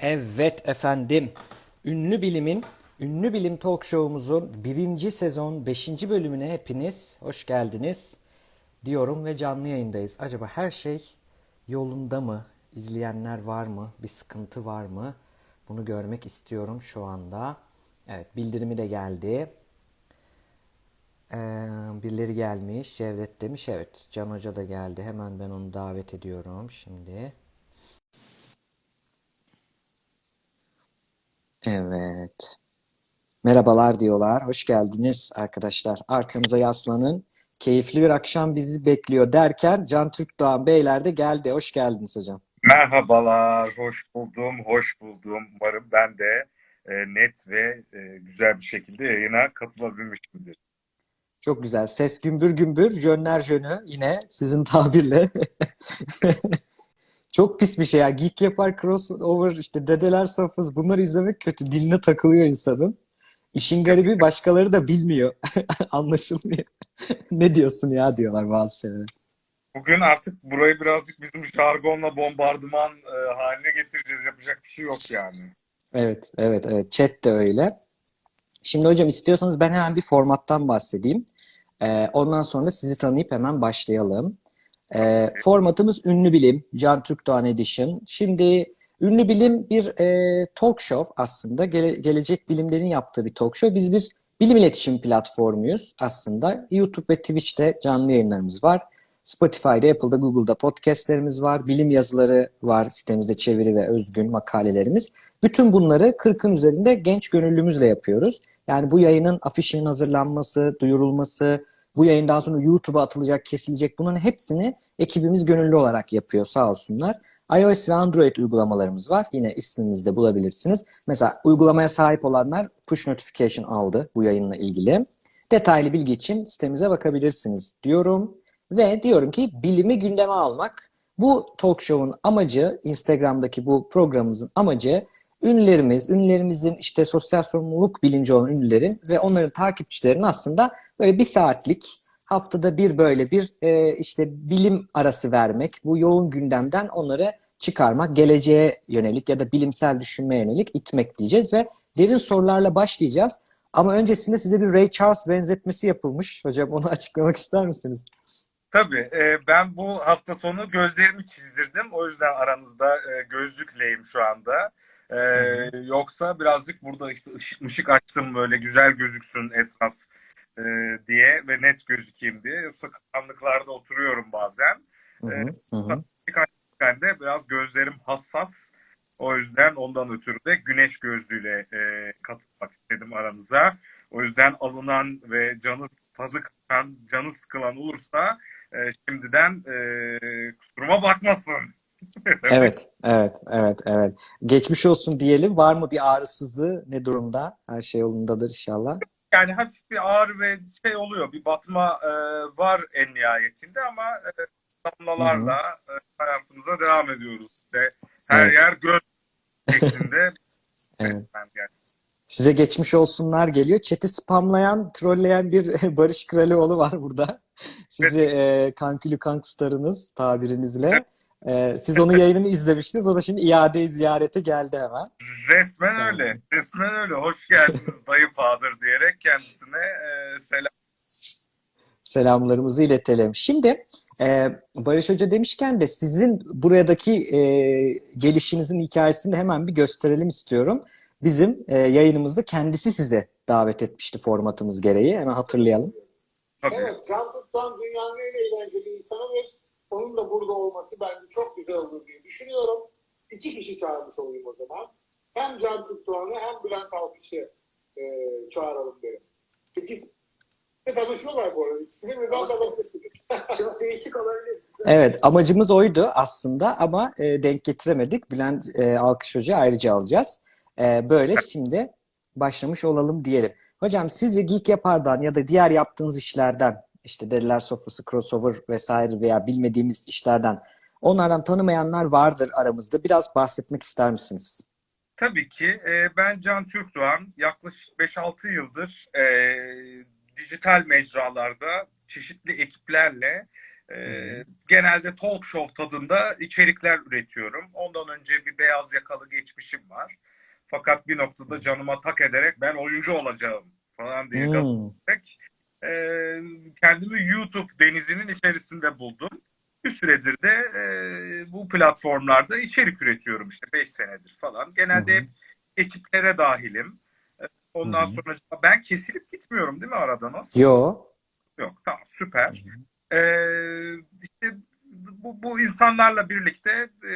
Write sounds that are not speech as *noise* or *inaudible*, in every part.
Evet efendim. Ünlü Bilim'in, Ünlü Bilim Talk Show'umuzun birinci sezon beşinci bölümüne hepiniz hoş geldiniz diyorum ve canlı yayındayız. Acaba her şey yolunda mı? İzleyenler var mı? Bir sıkıntı var mı? Bunu görmek istiyorum şu anda. Evet bildirimi de geldi. Ee, birileri gelmiş. Cevdet demiş. Evet Can Hoca da geldi. Hemen ben onu davet ediyorum şimdi. Evet. Merhabalar diyorlar. Hoş geldiniz arkadaşlar. Arkanıza yaslanın. Keyifli bir akşam bizi bekliyor derken Can Türkdoğan Beyler de geldi. Hoş geldiniz hocam. Merhabalar, hoş buldum, hoş buldum. Umarım ben de e, net ve e, güzel bir şekilde yayına katılabilmişimdir. Çok güzel. Ses gümbür gümbür, jönler jönü yine sizin tabirle. *laughs* Çok pis bir şey ya. Geek yapar, crossover, işte dedeler sofrası bunları izlemek kötü. Diline takılıyor insanın. İşin garibi başkaları da bilmiyor. *laughs* Anlaşılmıyor. Ne diyorsun ya diyorlar bazı şeyler. Bugün artık burayı birazcık bizim jargonla bombardıman e, haline getireceğiz. Yapacak bir şey yok yani. Evet, evet, evet. Chat de öyle. Şimdi hocam istiyorsanız ben hemen bir formattan bahsedeyim. Ee, ondan sonra sizi tanıyıp hemen başlayalım. Ee, formatımız Ünlü Bilim, Can Türkdoğan Edition. Şimdi Ünlü Bilim bir e, talk show aslında. Gele- gelecek bilimlerin yaptığı bir talk show. Biz bir bilim iletişim platformuyuz aslında. YouTube ve Twitch'te canlı yayınlarımız var. Spotify'da, Apple'da, Google'da podcastlerimiz var. Bilim yazıları var sitemizde çeviri ve özgün makalelerimiz. Bütün bunları 40'ın üzerinde genç gönüllümüzle yapıyoruz. Yani bu yayının afişinin hazırlanması, duyurulması, bu yayından sonra YouTube'a atılacak, kesilecek bunların hepsini ekibimiz gönüllü olarak yapıyor sağ olsunlar. iOS ve Android uygulamalarımız var. Yine ismimizde bulabilirsiniz. Mesela uygulamaya sahip olanlar push notification aldı bu yayınla ilgili. Detaylı bilgi için sitemize bakabilirsiniz diyorum. Ve diyorum ki bilimi gündeme almak. Bu talk show'un amacı, Instagram'daki bu programımızın amacı ünlülerimiz, ünlülerimizin işte sosyal sorumluluk bilinci olan ünlülerin ve onların takipçilerinin aslında böyle bir saatlik haftada bir böyle bir e, işte bilim arası vermek, bu yoğun gündemden onları çıkarmak, geleceğe yönelik ya da bilimsel düşünmeye yönelik itmek diyeceğiz ve derin sorularla başlayacağız. Ama öncesinde size bir Ray Charles benzetmesi yapılmış. Hocam onu *laughs* açıklamak ister misiniz? Tabii e, ben bu hafta sonu gözlerimi çizdirdim. O yüzden aranızda e, gözlükleyim şu anda. E, yoksa birazcık burada işte ışık mışık açtım böyle güzel gözüksün etraf e, diye ve net gözükeyim diye. Yoksa karanlıklarda oturuyorum bazen. Hı hı, E, hı ben de biraz gözlerim hassas. O yüzden ondan ötürü de güneş gözlüğüyle e, katılmak istedim aranıza. O yüzden alınan ve canı tadı kaçan, canı sıkılan olursa e, şimdiden e, kusuruma bakmasın. *laughs* Evet, evet, evet, evet. Geçmiş olsun diyelim. Var mı bir ağrısızlığı? Ne durumda? Her şey yolundadır inşallah. Yani hafif bir ağrı ve şey oluyor, bir batma e, var en nihayetinde ama e, damlalarla e, hayatımıza devam ediyoruz. İşte her Evet. yer göz *laughs* şeklinde. Evet. yani. Size geçmiş olsunlar geliyor. Chat'i spamlayan, trolleyen bir *laughs* Barış Kralioğlu var burada. Sizi e, kankülü kankstarınız tabirinizle. E, siz onun yayınını izlemiştiniz. O da şimdi iade ziyarete geldi hemen. Resmen Sağ öyle. olsun. Resmen öyle. Hoş geldiniz dayı Fadır diyerek kendisine e, selam. Selamlarımızı iletelim. Şimdi e, Barış Hoca demişken de sizin buradaki e, gelişinizin hikayesini hemen bir gösterelim istiyorum. Bizim e, yayınımızda kendisi size davet etmişti formatımız gereği. Hemen hatırlayalım. Tabii. Evet, Can Tutsan dünyanın en eğlenceli insanı ve onun da burada olması bence çok güzel olur diye düşünüyorum. İki kişi çağırmış olayım o zaman. Hem Can Tutsan'ı hem Bülent Alkış'ı e, çağıralım derim. İkisi de tanışıyorlar bu arada. İkisini birden tanıştırsınız. *laughs* Çok değişik olabilir. Evet, amacımız oydu aslında ama e, denk getiremedik. Bülent e, Alkış Hoca ayrıca alacağız. E, böyle şimdi başlamış olalım diyelim. Hocam sizi Geek Yapar'dan ya da diğer yaptığınız işlerden, işte Deliler Sofrası, Crossover vesaire veya bilmediğimiz işlerden onlardan tanımayanlar vardır aramızda. Biraz bahsetmek ister misiniz? Tabii ki. E, ben Can Türkdoğan. Yaklaşık 5-6 yıldır e, dijital mecralarda çeşitli ekiplerle Ee, genelde talk show tadında içerikler üretiyorum. Ondan önce bir beyaz yakalı geçmişim var. Fakat bir noktada canıma tak ederek ben oyuncu olacağım falan diye Hmm. ederek, e, kendimi YouTube denizinin içerisinde buldum. Bir süredir de e, bu platformlarda içerik üretiyorum işte 5 senedir falan. Genelde hep ekiplere dahilim. E, Ondan Hı hı. sonra ben kesilip gitmiyorum değil mi arada nasıl? Yo. Yok tamam süper. Ee, işte bu, bu insanlarla birlikte e,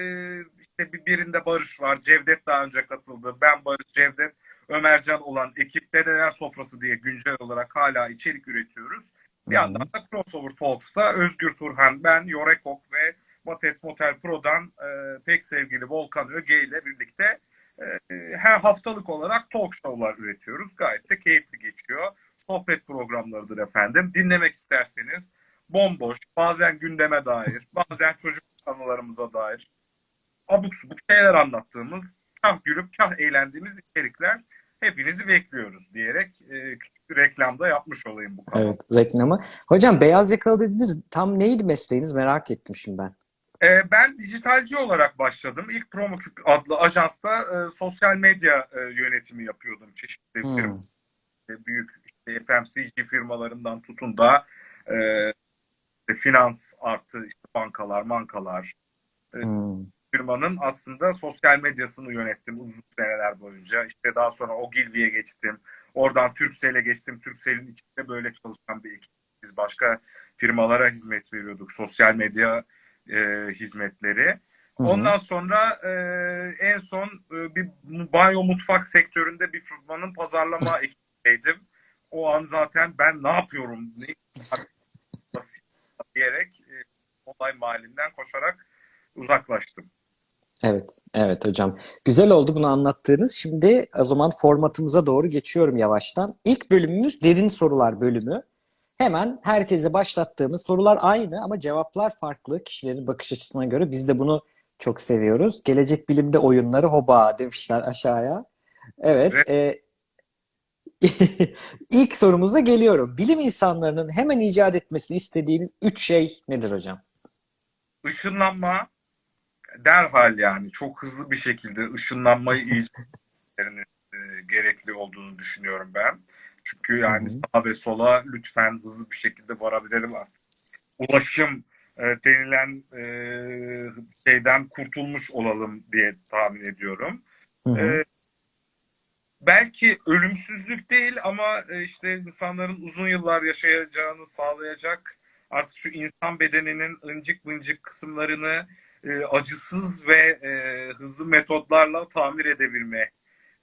işte bir birinde Barış var. Cevdet daha önce katıldı. Ben Barış, Cevdet, Ömercan olan ekip Dedeler Sofrası diye güncel olarak hala içerik üretiyoruz. Bir yandan da Crossover Talks'ta Özgür Turhan, ben, Yorekok ve Mates Motel Pro'dan e, pek sevgili Volkan Öge ile birlikte e, her haftalık olarak talk show'lar üretiyoruz. Gayet de keyifli geçiyor. Sohbet programlarıdır efendim. Dinlemek isterseniz bomboş, bazen gündeme dair, *laughs* bazen çocuk anılarımıza dair abuk subuk şeyler anlattığımız, kah gülüp kah eğlendiğimiz içerikler hepinizi bekliyoruz diyerek e, küçük bir reklamda yapmış olayım bu konuda. Evet, reklamı. Hocam beyaz yakalı dediniz. Tam neydi mesleğiniz merak ettim şimdi ben. Ee, ben dijitalci olarak başladım. İlk Promoküp adlı ajansta e, sosyal medya e, yönetimi yapıyordum. Çeşitli Hmm. firma, e, büyük işte FMCG firmalarından tutun da e, finans artı işte bankalar, bankalar Hmm. Firmanın aslında sosyal medyasını yönettim uzun seneler boyunca. İşte daha sonra Ogilvy'ye geçtim. Oradan Turkcell'e geçtim. Turkcell'in içinde böyle çalışan bir ekip. Biz başka firmalara hizmet veriyorduk. Sosyal medya e, hizmetleri. Hı hı. Ondan sonra e, en son e, bir banyo mutfak sektöründe bir firmanın pazarlama *laughs* ekibindeydim. O an zaten ben ne yapıyorum ne *laughs* diyerek e, olay mahallinden koşarak uzaklaştım. Evet, evet hocam. Güzel oldu bunu anlattığınız. Şimdi o zaman formatımıza doğru geçiyorum yavaştan. İlk bölümümüz derin sorular bölümü. Hemen herkese başlattığımız sorular aynı ama cevaplar farklı kişilerin bakış açısına göre. Biz de bunu çok seviyoruz. Gelecek bilimde oyunları hoba demişler aşağıya. Evet. e, *laughs* ilk sorumuza geliyorum. Bilim insanlarının hemen icat etmesini istediğiniz üç şey nedir hocam? Işınlanma derhal yani çok hızlı bir şekilde ışınlanmayı icat etmelerinin e, gerekli olduğunu düşünüyorum ben. Çünkü yani Hı hı. sağa ve sola lütfen hızlı bir şekilde varabilelim artık. Ulaşım e, denilen e, şeyden kurtulmuş olalım diye tahmin ediyorum. E, belki ölümsüzlük değil ama e, işte insanların uzun yıllar yaşayacağını sağlayacak artık şu insan bedeninin ıncık mıncık kısımlarını e, acısız ve e, hızlı metotlarla tamir edebilme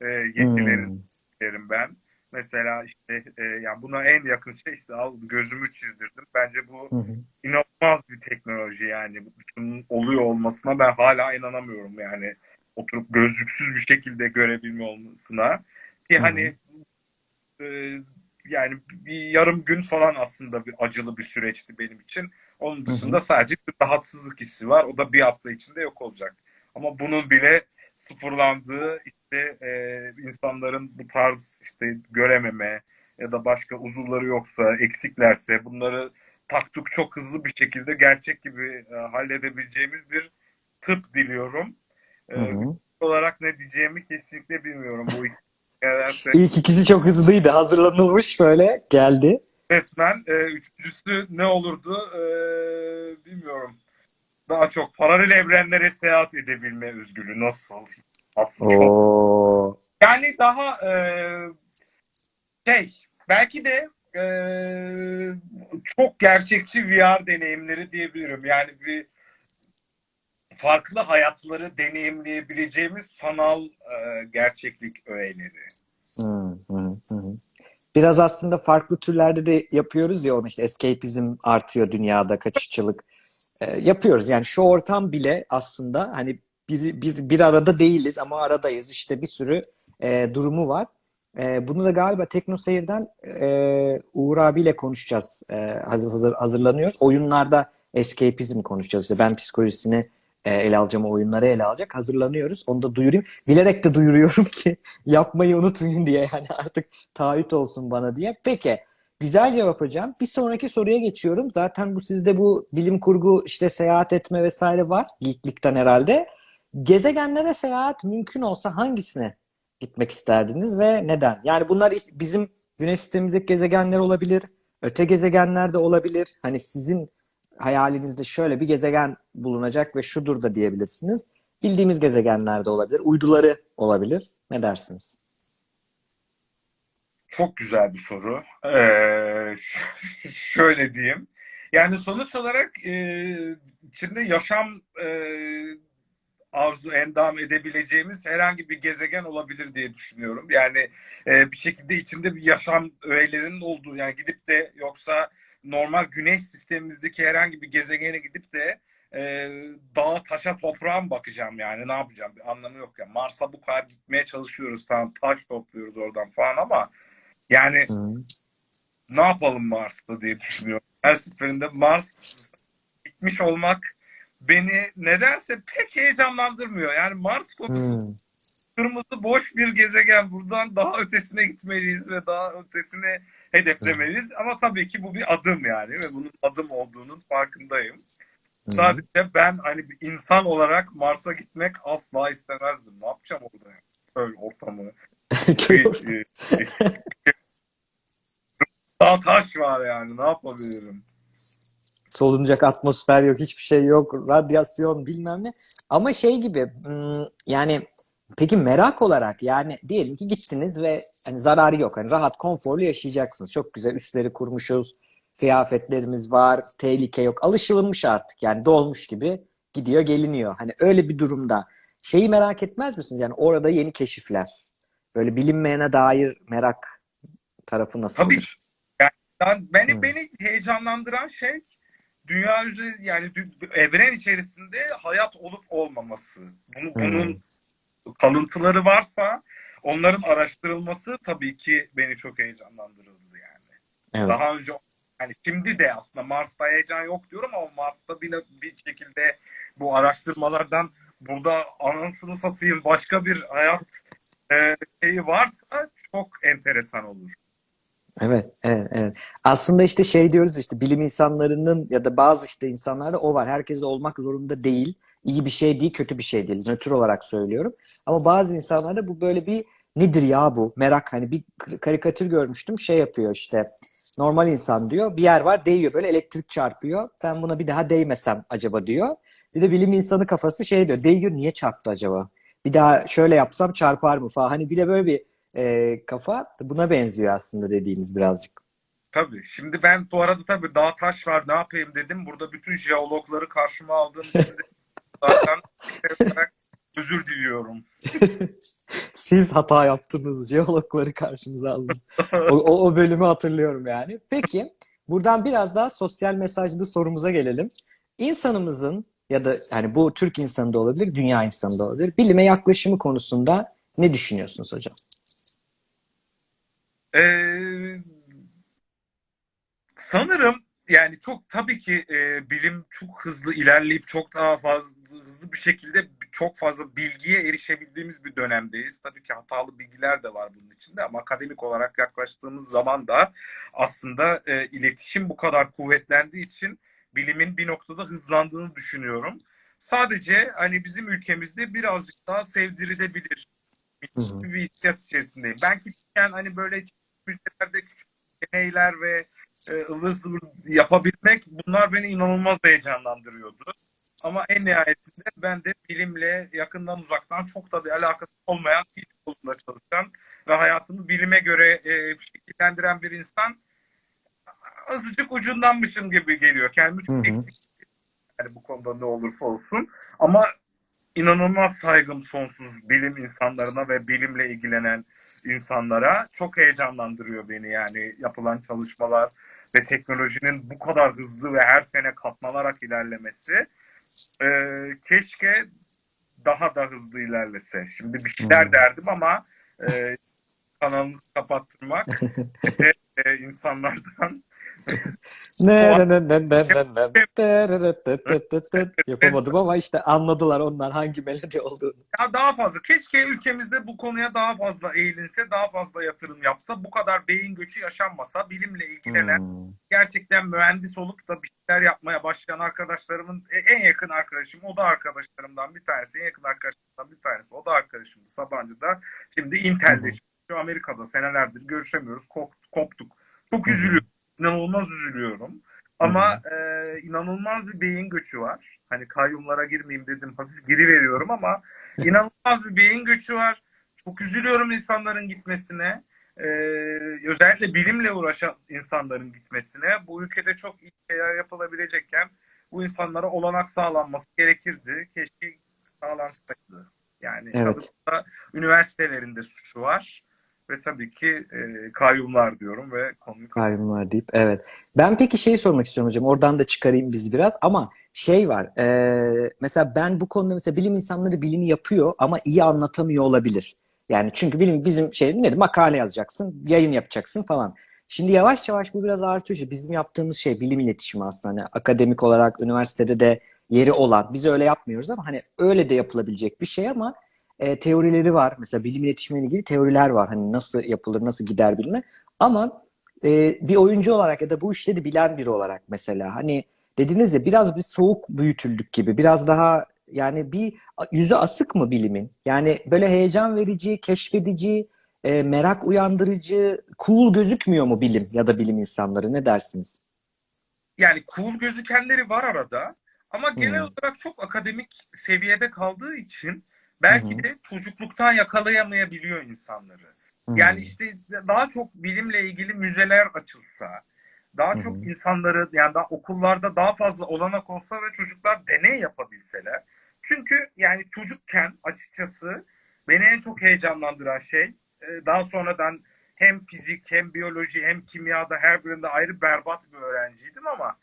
e, yetilerini Hmm. derim ben. Mesela işte e, yani buna en yakın şey işte al gözümü çizdirdim. Bence bu Hı hı. inanılmaz bir teknoloji yani. Bunun oluyor olmasına ben hala inanamıyorum yani. Oturup gözlüksüz bir şekilde görebilme olmasına. Ki Hı hı. hani e, yani bir yarım gün falan aslında bir acılı bir süreçti benim için. Onun dışında sadece bir rahatsızlık hissi var. O da bir hafta içinde yok olacak. Ama bunun bile sıfırlandığı işte e, insanların bu tarz işte görememe ya da başka uzuvları yoksa, eksiklerse bunları taktuk çok hızlı bir şekilde gerçek gibi e, halledebileceğimiz bir tıp diliyorum. E, Hı hı. olarak ne diyeceğimi kesinlikle bilmiyorum. Bu *laughs* İlk ikisi çok hızlıydı. Hazırlanılmış böyle geldi. Resmen e, üçüncüsü ne olurdu e, bilmiyorum. Daha çok paralel evrenlere seyahat edebilme özgürlüğü nasıl? Çok. Yani daha e, şey belki de e, çok gerçekçi VR deneyimleri diyebilirim. Yani bir farklı hayatları deneyimleyebileceğimiz sanal e, gerçeklik öğeleri. Hı hı hı. Biraz aslında farklı türlerde de yapıyoruz ya onu işte escapism artıyor dünyada kaçışçılık Ee, yapıyoruz. Yani şu ortam bile aslında hani bir, bir, bir arada değiliz ama aradayız. İşte bir sürü e, durumu var. E, bunu da galiba Tekno Seyir'den e, Uğur abiyle konuşacağız. E, hazır, hazır, hazırlanıyoruz. Oyunlarda escapism konuşacağız. İşte ben psikolojisini e, ele alacağım, oyunları ele alacak. Hazırlanıyoruz. Onu da duyurayım. Bilerek de duyuruyorum *laughs* ki yapmayı unutmayın diye yani artık taahhüt olsun bana diye. Peki Güzel cevap hocam. Bir sonraki soruya geçiyorum. Zaten bu sizde bu bilim kurgu işte seyahat etme vesaire var. Geeklikten herhalde. Gezegenlere seyahat mümkün olsa hangisine gitmek isterdiniz ve neden? Yani bunlar bizim güneş sistemimizdeki gezegenler olabilir. Öte gezegenler de olabilir. Hani sizin hayalinizde şöyle bir gezegen bulunacak ve şudur da diyebilirsiniz. Bildiğimiz gezegenler de olabilir. Uyduları olabilir. Ne dersiniz? Çok güzel bir soru. Ee, *laughs* şöyle diyeyim. Yani sonuç olarak e, içinde yaşam e, arzu endam edebileceğimiz herhangi bir gezegen olabilir diye düşünüyorum. Yani e, bir şekilde içinde bir yaşam öğelerinin olduğu yani gidip de yoksa normal güneş sistemimizdeki herhangi bir gezegene gidip de e, dağa taşa toprağa mı bakacağım yani ne yapacağım bir anlamı yok ya. Yani. Mars'a bu kadar gitmeye çalışıyoruz tamam taş topluyoruz oradan falan ama yani hmm. ne yapalım Mars'ta diye düşünüyorum. Her seferinde Mars gitmiş olmak beni nedense pek heyecanlandırmıyor. Yani Mars konusu hmm. kırmızı boş bir gezegen. Buradan daha ötesine gitmeliyiz ve daha ötesine hedeflemeliyiz. Hmm. Ama tabii ki bu bir adım yani ve bunun adım olduğunun farkındayım. Hmm. Sadece ben hani bir insan olarak Mars'a gitmek asla istemezdim. Ne yapacağım orada? Köy ortamı. *laughs* *laughs* Daha taş var yani. Ne yapabilirim? solunacak atmosfer yok, hiçbir şey yok, radyasyon bilmem ne. Ama şey gibi yani peki merak olarak yani diyelim ki gittiniz ve hani zararı yok. Hani rahat, konforlu yaşayacaksınız. Çok güzel üstleri kurmuşuz, kıyafetlerimiz var, tehlike yok. Alışılmış artık yani dolmuş gibi gidiyor geliniyor. Hani öyle bir durumda şeyi merak etmez misiniz? Yani orada yeni keşifler. Böyle bilinmeyene dair merak tarafı nasıl? Tabii. Yani beni, hmm. beni heyecanlandıran şey dünya üzeri yani evren içerisinde hayat olup olmaması. Bunu, bunun hmm. Kalıntıları varsa onların araştırılması tabii ki beni çok heyecanlandırırdı yani. Evet. Daha önce yani şimdi de aslında Mars'ta heyecan yok diyorum ama Mars'ta bile bir şekilde bu araştırmalardan burada anasını satayım başka bir hayat e, şeyi varsa çok enteresan olur. Evet, evet, evet. Aslında işte şey diyoruz işte bilim insanlarının ya da bazı işte insanlarda o var. Herkes olmak zorunda değil. İyi bir şey değil, kötü bir şey değil. Nötr olarak söylüyorum. Ama bazı insanlarda bu böyle bir nedir ya bu? Merak hani bir karikatür görmüştüm. Şey yapıyor işte. Normal insan diyor. Bir yer var değiyor böyle elektrik çarpıyor. Ben buna bir daha değmesem acaba diyor. Bir de bilim insanı kafası şey diyor. Değiyor niye çarptı acaba? Bir daha şöyle yapsam çarpar mı falan. Hani bir de böyle bir e, kafa buna benziyor aslında dediğiniz birazcık. Tabii. Şimdi ben bu arada tabii dağ taş var ne yapayım dedim. Burada bütün jeologları karşıma aldım. *laughs* zaten özür diliyorum. *laughs* Siz hata yaptınız. Jeologları karşınıza aldınız. O, o, o bölümü hatırlıyorum yani. Peki buradan biraz daha sosyal mesajlı sorumuza gelelim. İnsanımızın ya da hani bu Türk insanı da olabilir, dünya insanı da olabilir. Bilime yaklaşımı konusunda ne düşünüyorsunuz hocam? Ee, sanırım yani çok tabii ki e, bilim çok hızlı ilerleyip çok daha fazla hızlı bir şekilde çok fazla bilgiye erişebildiğimiz bir dönemdeyiz. Tabii ki hatalı bilgiler de var bunun içinde ama akademik olarak yaklaştığımız zaman da aslında e, iletişim bu kadar kuvvetlendiği için bilimin bir noktada hızlandığını düşünüyorum. Sadece hani bizim ülkemizde birazcık daha sevdirilebilir bir hissiyat içerisindeyim. Ben küçükken hani böyle müzelerde deneyler ve e, ıvır zıvır yapabilmek bunlar beni inanılmaz heyecanlandırıyordu. Ama en nihayetinde ben de bilimle yakından uzaktan çok da bir alakası olmayan bir kolunda çalışan ve hayatını bilime göre e, şekillendiren bir insan azıcık ucundanmışım gibi geliyor. Kendimi çok eksik yani bu konuda ne olursa olsun. Ama inanılmaz saygım sonsuz bilim insanlarına ve bilimle ilgilenen insanlara. Çok heyecanlandırıyor beni yani yapılan çalışmalar ve teknolojinin bu kadar hızlı ve her sene katlanarak ilerlemesi. Ee, keşke daha da hızlı ilerlese. Şimdi bir şeyler hmm. derdim ama e, kanalınızı kapattırmak *laughs* ve e, insanlardan Ne ne ne ne ne ne. Yapamadım ama işte anladılar onlar hangi melodi olduğunu. Ya daha fazla. Keşke ülkemizde bu konuya daha fazla eğilinse, daha fazla yatırım yapsa, bu kadar beyin göçü yaşanmasa, bilimle ilgilenen, Hmm. gerçekten mühendis olup da bir şeyler yapmaya başlayan arkadaşlarımın e, en yakın arkadaşım, o da arkadaşlarımdan bir tanesi, en yakın arkadaşlarımdan bir tanesi, o da arkadaşımdı Sabancı'da. Şimdi Intel'de çalışıyor, Amerika'da senelerdir görüşemiyoruz, kop- koptuk. Çok üzülüyorum, inanılmaz üzülüyorum. Ama e, inanılmaz bir beyin göçü var. Hani kayyumlara girmeyeyim dedim, hafif giri veriyorum ama *laughs* inanılmaz bir beyin göçü var. Çok üzülüyorum insanların gitmesine. Ee, özellikle bilimle uğraşan insanların gitmesine. Bu ülkede çok iyi şeyler yapılabilecekken bu insanlara olanak sağlanması gerekirdi. Keşke sağlansaydı. Yani Evet. üniversitelerinde suçu var. Ve tabii ki e, kayyumlar diyorum ve konuyu Kayyumlar deyip evet. Ben peki şey sormak istiyorum hocam. Oradan da çıkarayım biz biraz ama şey var. e, mesela ben bu konuda mesela bilim insanları bilimi yapıyor ama iyi anlatamıyor olabilir. Yani çünkü bilim bizim şey ne makale yazacaksın, yayın yapacaksın falan. Şimdi yavaş yavaş bu biraz artıyor. Bizim yaptığımız şey bilim iletişimi aslında. Hani akademik olarak üniversitede de yeri olan. Biz öyle yapmıyoruz ama hani öyle de yapılabilecek bir şey ama e, teorileri var. Mesela bilim iletişimiyle ilgili teoriler var. Hani nasıl yapılır, nasıl gider bilme. Ama e, bir oyuncu olarak ya da bu işleri bilen biri olarak mesela hani dediniz ya biraz bir soğuk büyütüldük gibi. Biraz daha yani bir yüzü asık mı bilimin? Yani böyle heyecan verici, keşfedici, e, merak uyandırıcı, cool gözükmüyor mu bilim ya da bilim insanları? Ne dersiniz? yani cool gözükenleri var arada ama genel Hmm. olarak çok akademik seviyede kaldığı için belki Hı hı. de çocukluktan yakalayamayabiliyor insanları. Hmm. Yani işte daha çok bilimle ilgili müzeler açılsa, daha çok hı. insanları yani daha okullarda daha fazla olanak olsa ve çocuklar deney yapabilseler. Çünkü yani çocukken açıkçası beni en çok heyecanlandıran şey e, daha sonradan hem fizik hem biyoloji hem kimyada her birinde ayrı berbat bir öğrenciydim ama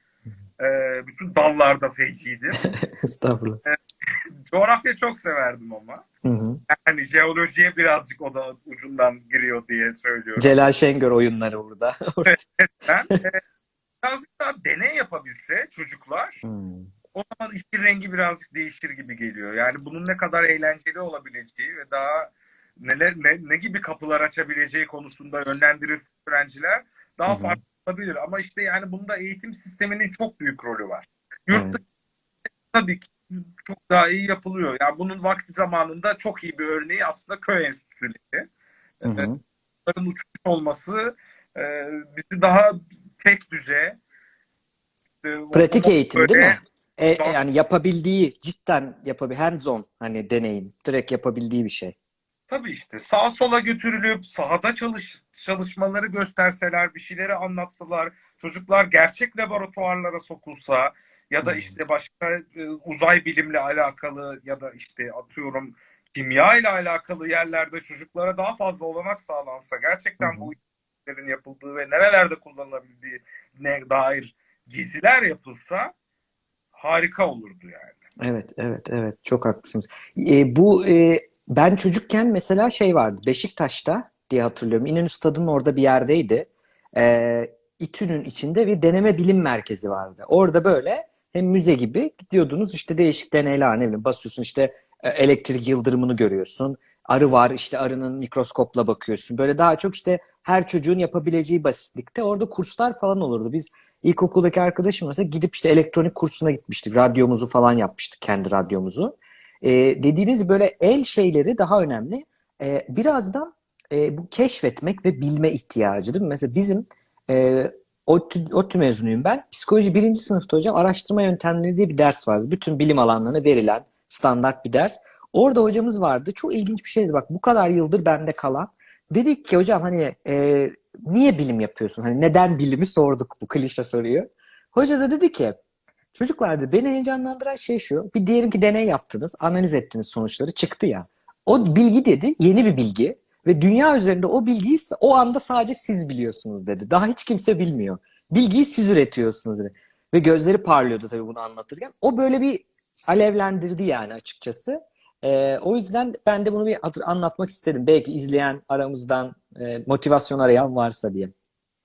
e, bütün dallarda feciydim. *laughs* Estağfurullah. Coğrafya çok severdim ama. Hı hı. Yani jeolojiye birazcık o da ucundan giriyor diye söylüyorum. Celal Şengör oyunları burada. *laughs* Ben e, birazcık daha deney yapabilse çocuklar Hmm. o zaman işin rengi birazcık değişir gibi geliyor. Yani bunun ne kadar eğlenceli olabileceği ve daha neler ne, ne gibi kapılar açabileceği konusunda yönlendirirse öğrenciler daha hı. farklı olabilir. Ama işte yani bunda eğitim sisteminin çok büyük rolü var. Yurt dışı tabii ki çok daha iyi yapılıyor. Yani bunun vakti zamanında çok iyi bir örneği aslında köy enstitüleri. Bunların uçmuş olması e, bizi daha tek düze e, Pratik eğitim değil böyle- mi? E, e, yani yapabildiği, cidden yapabil hands on hani deneyim, direkt yapabildiği bir şey. Tabii işte sağa sola götürülüp sahada çalış, çalışmaları gösterseler, bir şeyleri anlatsalar, çocuklar gerçek laboratuvarlara sokulsa ya da işte başka e, uzay bilimle alakalı ya da işte atıyorum kimya ile alakalı yerlerde çocuklara daha fazla olanak sağlansa, gerçekten Hı hı. bu işlerin yapıldığı ve nerelerde kullanılabildiği ne dair geziler yapılsa harika olurdu yani. Evet, evet, evet. Çok haklısınız. E, bu e, ben çocukken mesela şey vardı. Beşiktaş'ta diye hatırlıyorum. İnönü Stadı'nın orada bir yerdeydi. E, İTÜ'nün içinde bir deneme bilim merkezi vardı. Orada böyle hem müze gibi gidiyordunuz işte değişik deneyler ne bileyim basıyorsun işte e, elektrik yıldırımını görüyorsun. Arı var işte arının mikroskopla bakıyorsun. Böyle daha çok işte her çocuğun yapabileceği basitlikte orada kurslar falan olurdu. Biz İlkokuldaki arkadaşım mesela gidip işte elektronik kursuna gitmiştik. Radyomuzu falan yapmıştık, kendi radyomuzu. Ee, dediğiniz böyle el şeyleri daha önemli. Ee, birazdan e, bu keşfetmek ve bilme ihtiyacı değil mi? Mesela bizim e, ODTÜ, ODTÜ mezunuyum ben. Psikoloji birinci sınıfta hocam araştırma yöntemleri diye bir ders vardı. Bütün bilim alanlarına verilen standart bir ders. Orada hocamız vardı. Çok ilginç bir şeydi. Bak bu kadar yıldır bende kalan. Dedik ki hocam hani e, niye bilim yapıyorsun? Hani neden bilimi sorduk bu klişe soruyu. Hoca da dedi ki çocuklar dedi, beni heyecanlandıran şey şu. Bir diyelim ki deney yaptınız, analiz ettiniz sonuçları çıktı ya. O bilgi dedi yeni bir bilgi ve dünya üzerinde o bilgiyi o anda sadece siz biliyorsunuz dedi. Daha hiç kimse bilmiyor. Bilgiyi siz üretiyorsunuz dedi. Ve gözleri parlıyordu tabii bunu anlatırken. O böyle bir alevlendirdi yani açıkçası. Ee, o yüzden ben de bunu bir anlatmak istedim. Belki izleyen aramızdan e, motivasyon arayan varsa diye.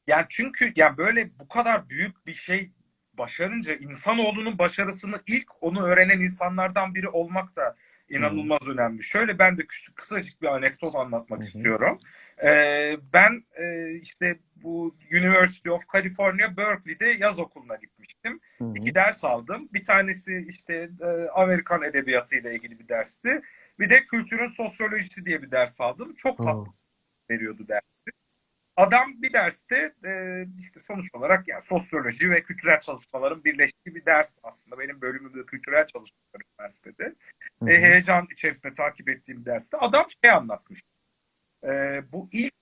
Yani çünkü yani böyle bu kadar büyük bir şey başarınca insanoğlunun başarısını ilk onu öğrenen insanlardan biri olmak da inanılmaz önemli. Şöyle ben de kıs- kısacık bir anekdot anlatmak hı. istiyorum. Ee, ben e, işte bu University of California Berkeley'de yaz okuluna gitmiştim. Hı. İki ders aldım. Bir tanesi işte e, Amerikan edebiyatı ile ilgili bir dersti. Bir de kültürün sosyolojisi diye bir ders aldım. Çok tatlı Oo. veriyordu dersi. Adam bir derste e, işte sonuç olarak yani sosyoloji ve kültürel çalışmaların birleştiği bir ders aslında. Benim bölümüm de kültürel çalışmalar üniversitede. Hı E, heyecan içerisinde takip ettiğim derste adam şey anlatmış. E, bu ilk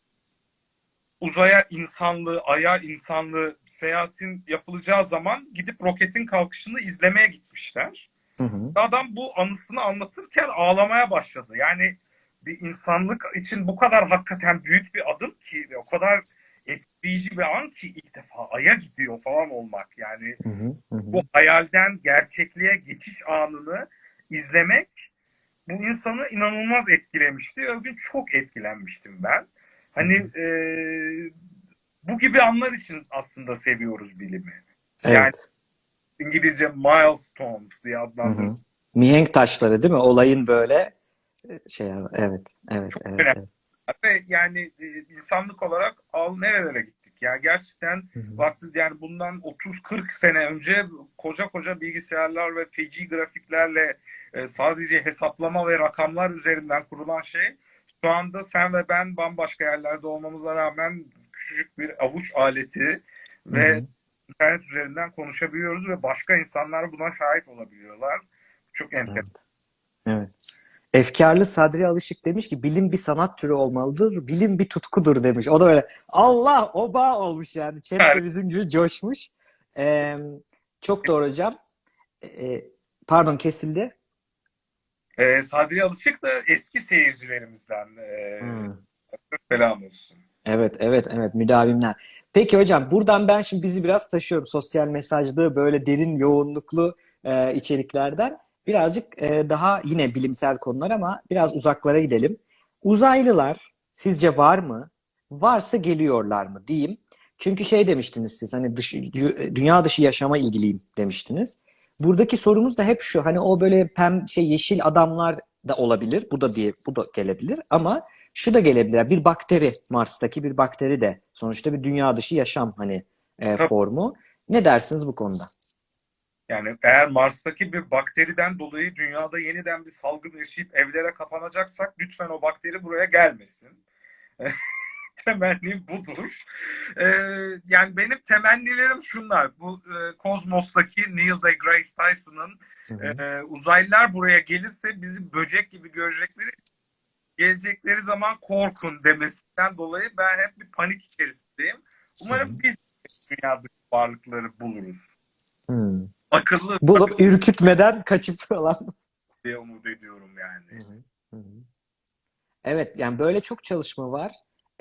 uzaya insanlığı, aya insanlığı seyahatin yapılacağı zaman gidip roketin kalkışını izlemeye gitmişler. Hı hı. Adam bu anısını anlatırken ağlamaya başladı. Yani bir insanlık için bu kadar hakikaten büyük bir adım ki ve o kadar etkileyici bir an ki ilk defa Ay'a gidiyor falan olmak. Yani Hı hı. Hı bu hayalden gerçekliğe geçiş anını izlemek bu insanı inanılmaz etkilemişti. O gün çok etkilenmiştim ben. Hani e, bu gibi anlar için aslında seviyoruz bilimi. Yani Evet. İngilizce milestones diye adlandırılıyor. Mihenk taşları değil mi? Olayın böyle şey evet evet Çok evet. önemli. evet. Ve yani e, insanlık olarak al nerelere gittik. Yani gerçekten Hı hı. vakti yani bundan 30-40 sene önce koca koca bilgisayarlar ve feci grafiklerle e, sadece hesaplama ve rakamlar üzerinden kurulan şey şu anda sen ve ben bambaşka yerlerde olmamıza rağmen küçücük bir avuç aleti ve hı. internet üzerinden konuşabiliyoruz ve başka insanlar buna şahit olabiliyorlar. Çok enteresan. Evet. Evet. Efkarlı Sadri Alışık demiş ki bilim bir sanat türü olmalıdır, bilim bir tutkudur demiş. O da öyle Allah oba olmuş yani. Chat bizim gibi coşmuş. Ee, çok doğru hocam. Ee, pardon kesildi. E, Sadri Alışık da eski seyircilerimizden. E, Hmm. Selam olsun. Evet, evet, evet. Müdavimler. Peki hocam buradan ben şimdi bizi biraz taşıyorum. Sosyal mesajlı böyle derin yoğunluklu e, içeriklerden. Birazcık e, daha yine bilimsel konular ama biraz uzaklara gidelim. Uzaylılar sizce var mı? Varsa geliyorlar mı diyeyim. Çünkü şey demiştiniz siz hani dış, dünya dışı yaşama ilgiliyim demiştiniz. Buradaki sorumuz da hep şu hani o böyle pem şey yeşil adamlar da olabilir. Bu da bir bu da gelebilir ama şu da gelebilir. Bir bakteri Mars'taki bir bakteri de sonuçta bir dünya dışı yaşam hani e, formu. Ne dersiniz bu konuda? Yani eğer Mars'taki bir bakteriden dolayı dünyada yeniden bir salgın yaşayıp evlere kapanacaksak lütfen o bakteri buraya gelmesin. *laughs* Temennim budur. Ee, yani benim temennilerim şunlar. Bu e, Kozmos'taki Neil deGrasse Tyson'ın e, uzaylılar buraya gelirse bizi böcek gibi görecekleri gelecekleri zaman korkun demesinden dolayı ben hep bir panik içerisindeyim. Umarım biz dünya varlıkları buluruz. Hmm. Akıllı Bulup ürkütmeden kaçıp falan. *laughs* diye umut ediyorum yani. Hı hı. Evet yani böyle çok çalışma var.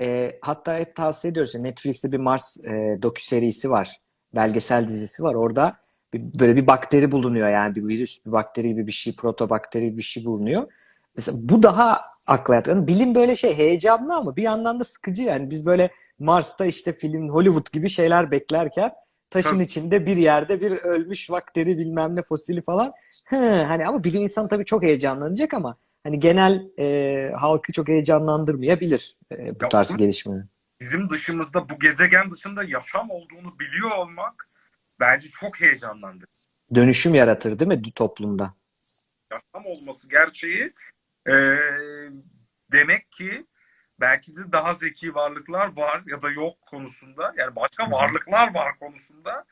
Ee, hatta hep tavsiye ediyoruz. Netflix'te bir Mars e, dokü serisi var. Belgesel dizisi var. Orada bir, böyle bir bakteri bulunuyor yani bir virüs, bir bakteri gibi bir şey, protobakteri gibi bir şey bulunuyor. Mesela bu daha akla yatan. Bilim böyle şey heyecanlı ama bir yandan da sıkıcı yani. Biz böyle Mars'ta işte film Hollywood gibi şeyler beklerken taşın Tabii. içinde bir yerde bir ölmüş bakteri bilmem ne fosili falan. He, hani ama bilim insanı tabii çok heyecanlanacak ama hani genel e, halkı çok heyecanlandırmayabilir e, bu Ya tarz gelişmeler. Bizim dışımızda bu gezegen dışında yaşam olduğunu biliyor olmak bence çok heyecanlandırıcı. Dönüşüm yaratır değil mi toplumda? Yaşam olması gerçeği e, demek ki belki de daha zeki varlıklar var ya da yok konusunda yani başka varlıklar var konusunda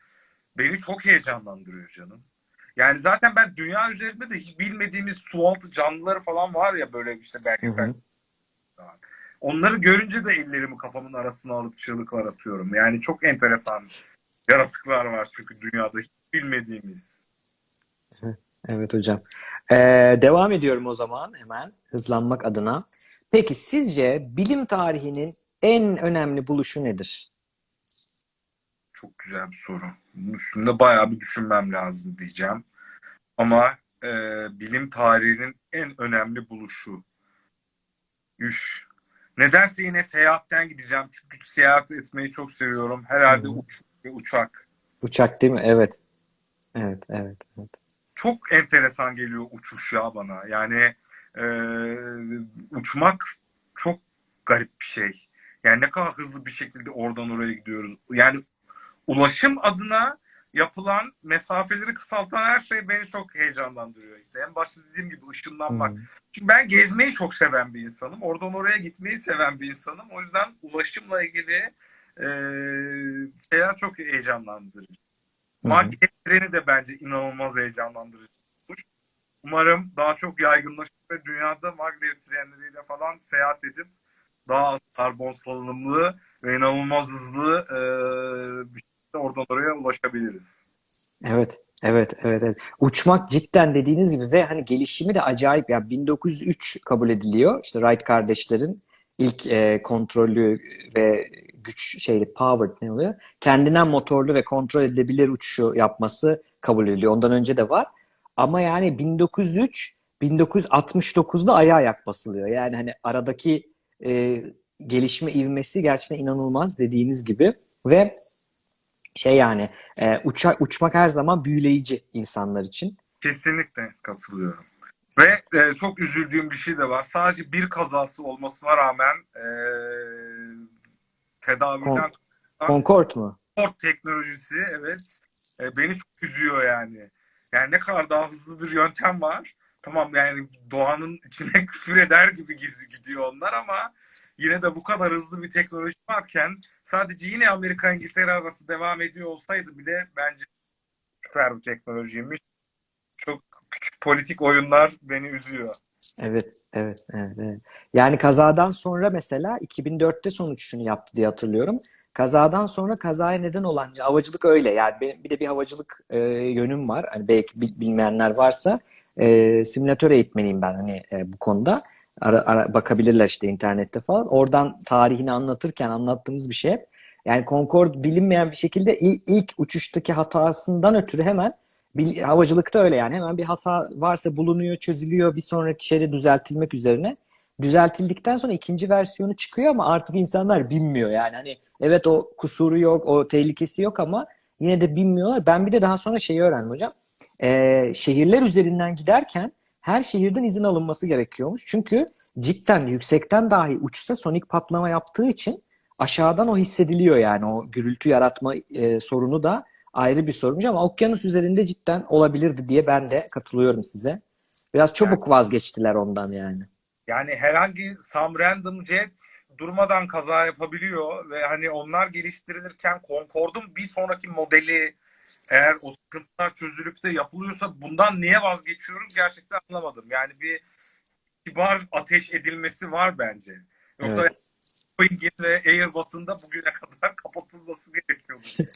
beni çok heyecanlandırıyor canım. Yani zaten ben dünya üzerinde de hiç bilmediğimiz sualtı canlıları falan var ya böyle işte belgesel hı. Onları görünce de ellerimi kafamın arasına alıp çığlıklar atıyorum. Yani çok enteresan yaratıklar var çünkü dünyada hiç bilmediğimiz. Evet hocam. Ee, devam ediyorum o zaman hemen hızlanmak adına. Peki sizce bilim tarihinin en önemli buluşu nedir? Çok güzel bir soru. Bunun üstünde bayağı bir düşünmem lazım diyeceğim. Ama e, bilim tarihinin en önemli buluşu. Üf. Nedense yine seyahatten gideceğim. Çünkü seyahat etmeyi çok seviyorum. Herhalde Hı. uç ve uçak. Uçak değil mi? Evet. Evet, evet, evet. Çok enteresan geliyor uçuş ya bana. Yani e, uçmak çok garip bir şey. Yani ne kadar hızlı bir şekilde oradan oraya gidiyoruz. Yani ulaşım adına yapılan mesafeleri kısaltan her şey beni çok heyecanlandırıyor. İşte en başta dediğim gibi ışınlanmak. Hmm. Çünkü ben gezmeyi çok seven bir insanım. Oradan oraya gitmeyi seven bir insanım. O yüzden ulaşımla ilgili e, şeyler çok heyecanlandırıcı. Maglev treni de bence inanılmaz heyecanlandırıcı. Umarım daha çok yaygınlaşır ve dünyada maglev trenleriyle falan seyahat edip daha az karbon salınımlı ve inanılmaz hızlı e, bir şekilde oradan oraya ulaşabiliriz. Evet, evet, evet, evet. Uçmak cidden dediğiniz gibi ve hani gelişimi de acayip. Yani 1903 kabul ediliyor. İşte Wright kardeşlerin ilk e, kontrollü ve güç şeyli powered ne oluyor? Kendinden motorlu ve kontrol edilebilir uçuşu yapması kabul ediliyor. Ondan önce de var. Ama yani 1903 1969'da aya ayak basılıyor. Yani hani aradaki e, gelişme ivmesi gerçekten inanılmaz dediğiniz gibi ve şey yani e, uça, uçmak her zaman büyüleyici insanlar için. Kesinlikle katılıyorum. Ve e, çok üzüldüğüm bir şey de var. Sadece bir kazası olmasına rağmen e, tedaviden Concorde mu? sport teknolojisi evet e, beni çok üzüyor yani. Yani ne kadar daha hızlı bir yöntem var. Tamam yani doğanın içine *laughs* küfür eder gibi gizli gidiyor onlar ama yine de bu kadar hızlı bir teknoloji varken sadece yine Amerika İngiltere arası devam ediyor olsaydı bile bence süper bir teknolojiymiş. Çok küçük politik oyunlar beni üzüyor. Evet, evet, evet, evet. Yani kazadan sonra mesela 2004'te son uçuşunu yaptı diye hatırlıyorum. Kazadan sonra kazaya neden olan havacılık öyle. Yani bir de bir havacılık e, yönüm var. Hani belki bil- bilmeyenler varsa e, simülatör eğitmeniyim ben hani e, bu konuda. Ara, ara- bakabilirler işte internette falan. Oradan tarihini anlatırken anlattığımız bir şey. Yani Concorde bilinmeyen bir şekilde il- ilk uçuştaki hatasından ötürü hemen bil- havacılıkta öyle yani hemen bir hata varsa bulunuyor, çözülüyor bir sonraki şeyde düzeltilmek üzerine. Düzeltildikten sonra ikinci versiyonu çıkıyor ama artık insanlar bilmiyor yani hani evet o kusuru yok, o tehlikesi yok ama yine de bilmiyorlar. Ben bir de daha sonra şeyi öğrendim hocam. Ee, şehirler üzerinden giderken her şehirden izin alınması gerekiyormuş. Çünkü cidden yüksekten dahi uçsa sonik patlama yaptığı için aşağıdan o hissediliyor yani o gürültü yaratma e, sorunu da ayrı bir sorunmuş ama okyanus üzerinde cidden olabilirdi diye ben de katılıyorum size. Biraz çabuk vazgeçtiler ondan yani. Yani herhangi some random jet durmadan kaza yapabiliyor ve hani onlar geliştirilirken Concorde'un bir sonraki modeli eğer o sıkıntılar çözülüp de yapılıyorsa bundan niye vazgeçiyoruz gerçekten anlamadım. Yani bir kibar ateş edilmesi var bence. Yoksa Evet. Boeing'in ve Airbus'un da bugüne kadar *laughs* kapatılması gerekiyordu. *laughs*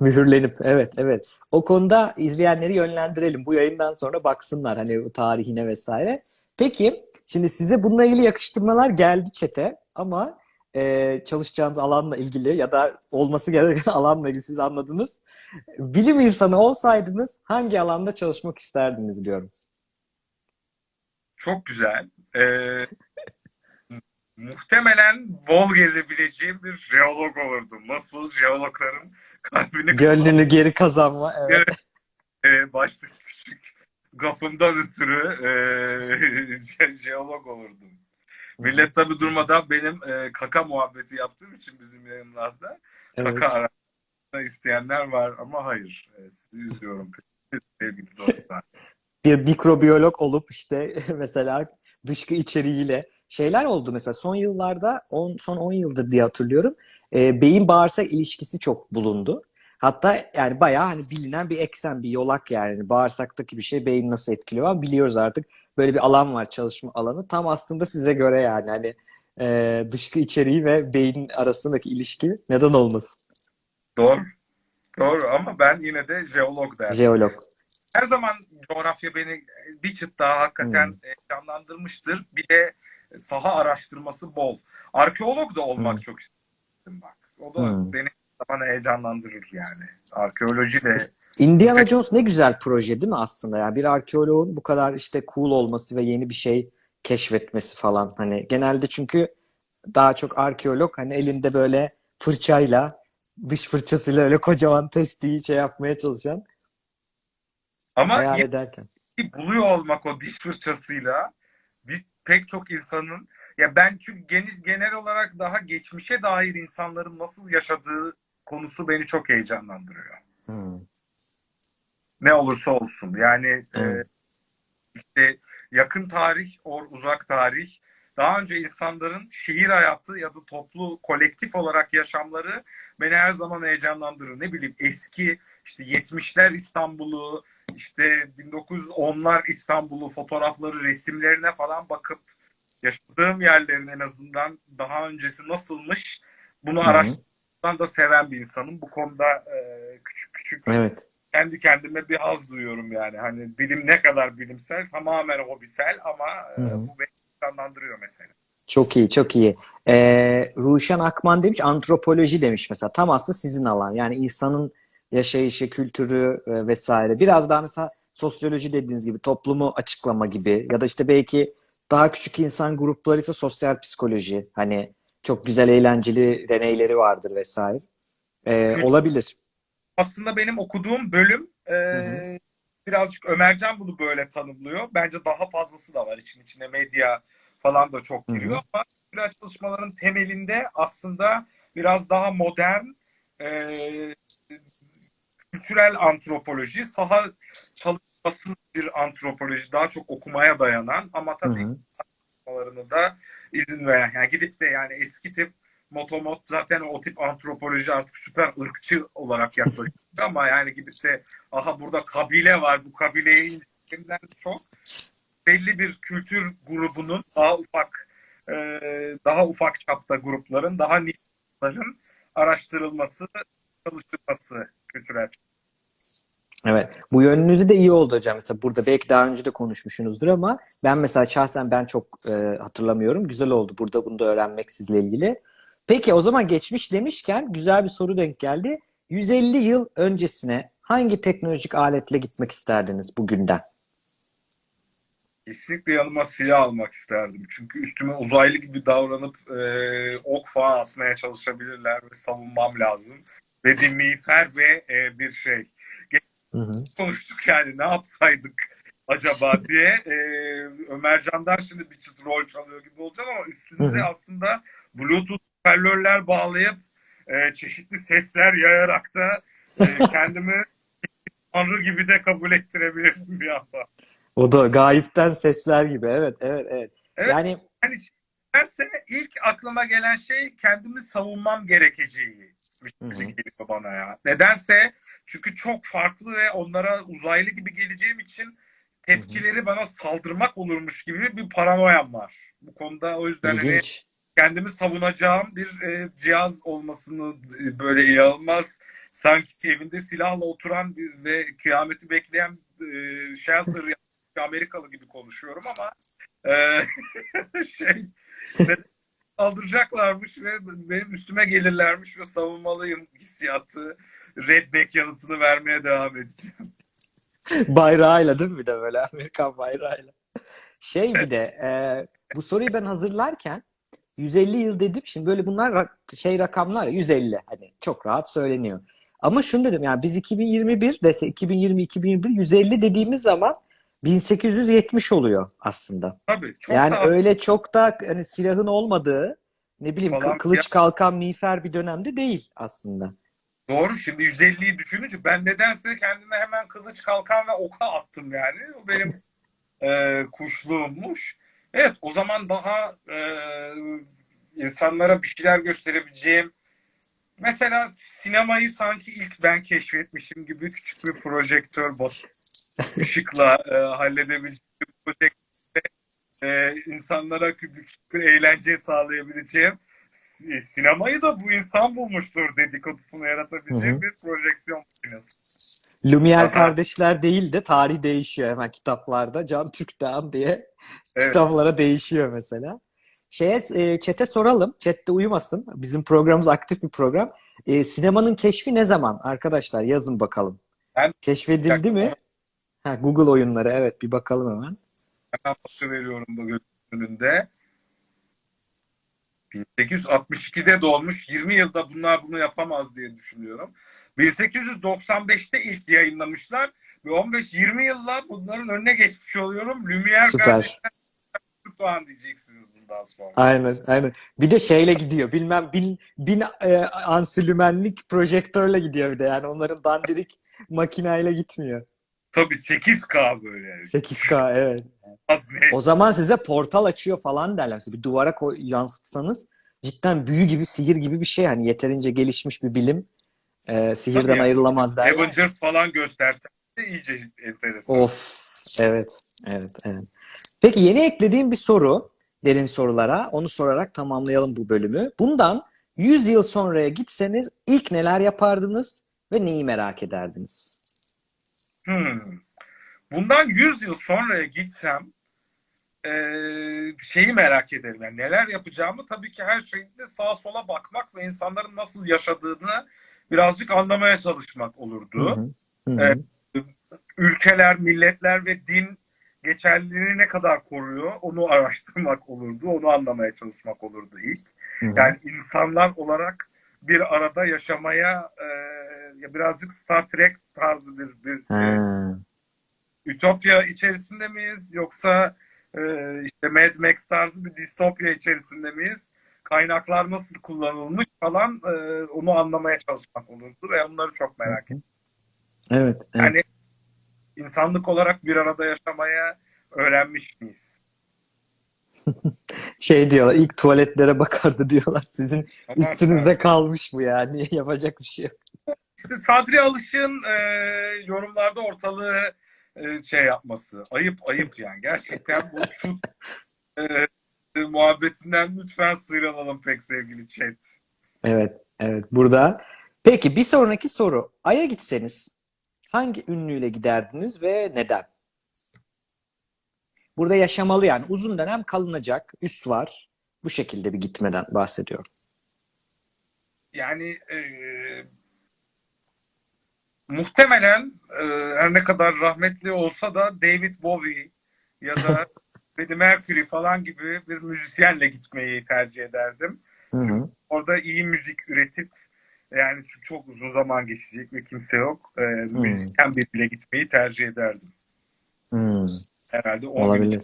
Mühürlenip evet evet. O konuda izleyenleri yönlendirelim. Bu yayından sonra baksınlar hani bu tarihine vesaire. Peki şimdi size bununla ilgili yakıştırmalar geldi çete ama e, çalışacağınız alanla ilgili ya da olması gereken *laughs* alanla ilgili siz anladınız. Bilim insanı olsaydınız hangi alanda çalışmak isterdiniz diyorum. Çok güzel. Ee, muhtemelen bol gezebileceğim bir jeolog olurdum. Nasıl jeologların kalbini Gönlünü geri kazanma. Evet. e, baştaki küçük gafımdan ötürü e, je- *laughs* jeolog olurdum. Millet tabi durmadan benim e, kaka muhabbeti yaptığım için bizim yayınlarda Evet. kaka araştırma isteyenler var ama hayır. E, sizi üzüyorum sevgili dostlar. *laughs* bir mikrobiyolog olup işte *laughs* mesela dışkı içeriğiyle şeyler oldu mesela son yıllarda on, son 10 yıldır diye hatırlıyorum e, beyin bağırsak ilişkisi çok bulundu. Hatta yani bayağı hani bilinen bir eksen, bir yolak yani. Bağırsaktaki bir şey beyin nasıl etkiliyor ama biliyoruz artık. Böyle bir alan var, çalışma alanı. Tam aslında size göre yani. Hani e, dışkı içeriği ve beyin arasındaki ilişki neden olmasın? Doğru. Doğru ama ben yine de jeolog derdim. Jeolog. Her zaman coğrafya beni bir çıt daha hakikaten Hmm. heyecanlandırmıştır. Bir de saha araştırması bol. Arkeolog da olmak Hmm. çok istedim bak. O da Hmm. beni zaman heyecanlandırır yani. Arkeoloji de Indiana Jones ne güzel proje değil mi aslında? Yani bir arkeoloğun bu kadar işte cool olması ve yeni bir şey keşfetmesi falan. Hani genelde çünkü daha çok arkeolog hani elinde böyle fırçayla dış fırçasıyla öyle kocaman testiyi şey yapmaya çalışan Ama hayal ederken. buluyor olmak o diş fırçasıyla biz pek çok insanın ya ben çünkü genel, genel olarak daha geçmişe dair insanların nasıl yaşadığı konusu beni çok heyecanlandırıyor. Hmm. Ne olursa olsun. Yani e, Evet. işte yakın tarih, or uzak tarih, daha önce insanların şehir hayatı ya da toplu, kolektif olarak yaşamları beni her zaman heyecanlandırır. Ne bileyim eski işte 70'ler İstanbul'u, işte 1910'lar İstanbul'u fotoğrafları, resimlerine falan bakıp yaşadığım yerlerin en azından daha öncesi nasılmış bunu hı. araştırmaktan da seven bir insanım. Bu konuda e, küçük küçük Evet. kendi kendime bir haz duyuyorum yani. Hani bilim ne kadar bilimsel tamamen hobisel ama e, bu beni heyecanlandırıyor mesela. Çok iyi, çok iyi. Ee, Ruşen Akman demiş, antropoloji demiş mesela. Tam aslında sizin alan. Yani insanın yaşayışı, kültürü e, vesaire. Biraz daha mesela sosyoloji dediğiniz gibi toplumu açıklama gibi ya da işte belki daha küçük insan grupları ise sosyal psikoloji. Hani çok güzel eğlenceli deneyleri vardır vesaire. Ee, olabilir. Aslında benim okuduğum bölüm e, hı. birazcık Ömercan bunu böyle tanımlıyor. Bence daha fazlası da var. İçin içine medya falan da çok Hı hı. giriyor ama kültürel çalışmaların temelinde aslında biraz daha modern e, kültürel antropoloji, saha çalışmasız bir antropoloji, daha çok okumaya dayanan ama Hı tabii hı. çalışmalarını da izin veren. Yani gidip de yani eski tip motomot zaten o tip antropoloji artık süper ırkçı olarak yaklaşıyor ama yani gidip de aha burada kabile var bu incelerinden çok belli bir kültür grubunun daha ufak e, daha ufak çapta grupların daha niçlerin araştırılması çalışılması kültürel. Evet. Bu yönünüzü de iyi oldu hocam. Mesela burada belki daha önce de konuşmuşsunuzdur ama ben mesela şahsen ben çok e, hatırlamıyorum. Güzel oldu burada bunu da öğrenmek sizle ilgili. Peki o zaman geçmiş demişken güzel bir soru denk geldi. 150 yıl öncesine hangi teknolojik aletle gitmek isterdiniz bugünden? Kesinlikle yanıma silah almak isterdim. Çünkü üstüme uzaylı gibi davranıp e, ok falan atmaya çalışabilirler ve savunmam lazım. Ve bir miğfer ve e, bir şey. Hı hı. Konuştuk yani ne yapsaydık acaba diye. E, Ömercan'dan şimdi bir çıt rol çalıyor gibi olacağım ama üstünüze Hı hı. aslında Bluetooth hoparlörler bağlayıp e, çeşitli sesler yayarak da e, *laughs* kendimi tanrı gibi de kabul ettirebilirim bir anda. O da gayipten sesler gibi. Evet, evet, evet. Evet. Yani Yani derse ilk aklıma gelen şey kendimi savunmam gerekeceği geliyor bana ya. Nedense çünkü çok farklı ve onlara uzaylı gibi geleceğim için tepkileri bana saldırmak olurmuş gibi bir paranoyam var. Bu konuda o yüzden hani kendimi savunacağım bir e, cihaz olmasını e, böyle inanılmaz sanki evinde silahla oturan bir, ve kıyameti bekleyen e, shelter *laughs* Amerikalı gibi konuşuyorum ama e, *laughs* şey *laughs* saldıracaklarmış ve benim üstüme gelirlermiş ve savunmalıyım hissiyatı redneck yanıtını vermeye devam edeceğim. Bayrağıyla değil mi bir de böyle *laughs* Amerikan bayrağıyla. Şey bir de e, bu soruyu ben hazırlarken 150 yıl dedim. Şimdi böyle bunlar şey rakamlar ya 150 hani çok rahat söyleniyor. Ama şunu dedim yani biz 2021 dese 2020 2021 150 dediğimiz zaman 1870 oluyor aslında. Tabii çok yani da öyle çok da hani silahın olmadığı ne bileyim Falan kılıç kalkan miğfer bir dönemde değil aslında. Doğru. Şimdi 150'yi düşününce ben nedense kendime hemen kılıç kalkan ve oka attım yani. O benim *laughs* e, kuşluğummuş. Evet o zaman daha e, insanlara bir şeyler gösterebileceğim. Mesela sinemayı sanki ilk ben keşfetmişim gibi küçük bir projektör basıp *laughs* ışıkla e, halledebileceğim projektörde e, insanlara küçük bir eğlence sağlayabileceğim. E, Sinemayı da bu insan bulmuştur dedikodusunu hı. bir projeksiyon makinesi. Lumière Aha. kardeşler değil de tarih değişiyor hemen kitaplarda. Can Türkdağ diye Evet. kitaplara değişiyor mesela. Şeye, e, chat'e soralım. Chat'te uyumasın. Bizim programımız aktif bir program. E, sinemanın keşfi ne zaman? Arkadaşlar yazın bakalım. Ben- Keşfedildi mi? Ha, Google oyunları evet bir bakalım hemen. Hemen veriyorum bu önünde. 1862'de doğmuş. 20 yılda bunlar bunu yapamaz diye düşünüyorum. 1895'te ilk yayınlamışlar ve 15-20 yılla bunların önüne geçmiş oluyorum. Lumière Süper. kardeşler Doğan diyeceksiniz bundan sonra. Aynen, aynen. Bir de şeyle gidiyor. Bilmem bin, bin e, ansülümenlik projektörle gidiyor bir de. Yani onların dandirik makineyle gitmiyor. Tabii 8K böyle. 8K evet. O zaman size portal açıyor falan derler. Bir duvara koy, yansıtsanız cidden büyü gibi, sihir gibi bir şey. Hani yeterince gelişmiş bir bilim e, sihirden Tabii. ayrılamaz derler. Avengers falan göstersen de iyice enteresan. Of. Evet. Evet. Evet. Peki yeni eklediğim bir soru derin sorulara. Onu sorarak tamamlayalım bu bölümü. Bundan 100 yıl sonraya gitseniz ilk neler yapardınız ve neyi merak ederdiniz? Hmm. Bundan 100 yıl sonraya gitsem eee, şeyi merak ederim. Yani neler yapacağımı tabii ki her şeyde sağa sola bakmak ve insanların nasıl yaşadığını birazcık anlamaya çalışmak olurdu. Hı hı. Evet. Ülkeler, milletler ve din geçerliliğini ne kadar koruyor onu araştırmak olurdu. Onu anlamaya çalışmak olurdu ilk. Hı hı. Yani insanlar olarak bir arada yaşamaya e, birazcık Star Trek tarzı bir, bir e, ütopya içerisinde miyiz yoksa e, işte Mad Max tarzı bir distopya içerisinde miyiz? Kaynaklar nasıl kullanılmış falan e, onu anlamaya çalışmak olurdu ve onları çok merak ediyorum. Evet. evet. Yani insanlık olarak bir arada yaşamaya öğrenmiş miyiz? *laughs* Şey diyorlar ilk tuvaletlere bakardı diyorlar. Sizin üstünüzde kalmış bu yani. *laughs* Yapacak bir şey yok. Sadri Alışık'ın e, yorumlarda ortalığı e, şey yapması. Ayıp ayıp yani. Gerçekten bu *laughs* şu e, e, muhabbetinden lütfen sıyrılalım pek sevgili chat. Evet, evet. Burada. Peki bir sonraki soru. Ay'a gitseniz hangi ünlüyle giderdiniz ve neden? Burada yaşamalı yani uzun dönem kalınacak, üs var. Bu şekilde bir gitmeden bahsediyorum. Yani e, muhtemelen e, her ne kadar rahmetli olsa da David Bowie ya da *laughs* Freddie Mercury falan gibi bir müzisyenle gitmeyi tercih ederdim. Hı hı. Orada iyi müzik üretip yani çok uzun zaman geçecek ve kimse yok. E, müzisyen biriyle gitmeyi tercih ederdim. Hmm, Herhalde o olabilir.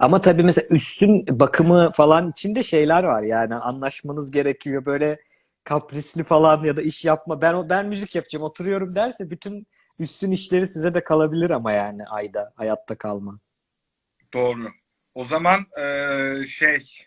Ama tabii mesela üstün bakımı falan içinde şeyler var yani anlaşmanız gerekiyor böyle kaprisli falan ya da iş yapma ben ben müzik yapacağım oturuyorum derse bütün üstün işleri size de kalabilir ama yani ayda hayatta kalma. Doğru. O zaman e, şey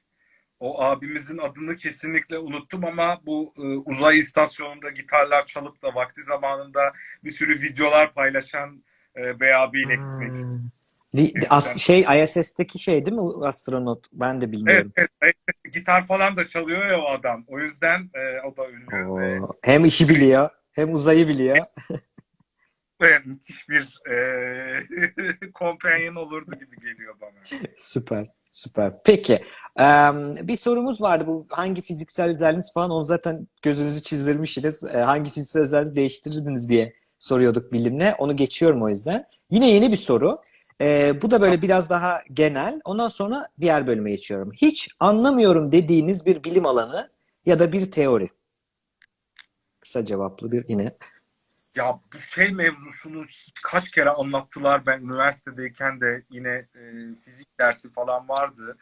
o abimizin adını kesinlikle unuttum ama bu e, uzay istasyonunda gitarlar çalıp da vakti zamanında bir sürü videolar paylaşan e, bey abiyle gitmek. Hmm. Li- As şey ISS'teki şey değil mi astronot? Ben de Evet, bilmiyorum. evet, evet. gitar falan da çalıyor ya o adam. O yüzden e, o da ünlü. Oo, Hem işi biliyor, hem uzayı biliyor. *laughs* ve müthiş bir e, *laughs* companion olurdu gibi geliyor bana. Süper, süper. Peki, em, bir sorumuz vardı. Bu hangi fiziksel özelliğiniz falan onu zaten gözünüzü çizdirmişsiniz. E, hangi fiziksel özelliğinizi değiştirirdiniz diye soruyorduk bilimle. Onu geçiyorum o yüzden. Yine yeni bir soru. E, bu da böyle biraz daha genel. Ondan sonra diğer bölüme geçiyorum. Hiç anlamıyorum dediğiniz bir bilim alanı ya da bir teori. Kısa cevaplı bir yine. Ya bu şey mevzusunu kaç kere anlattılar ben üniversitedeyken de yine e, fizik dersi falan vardı.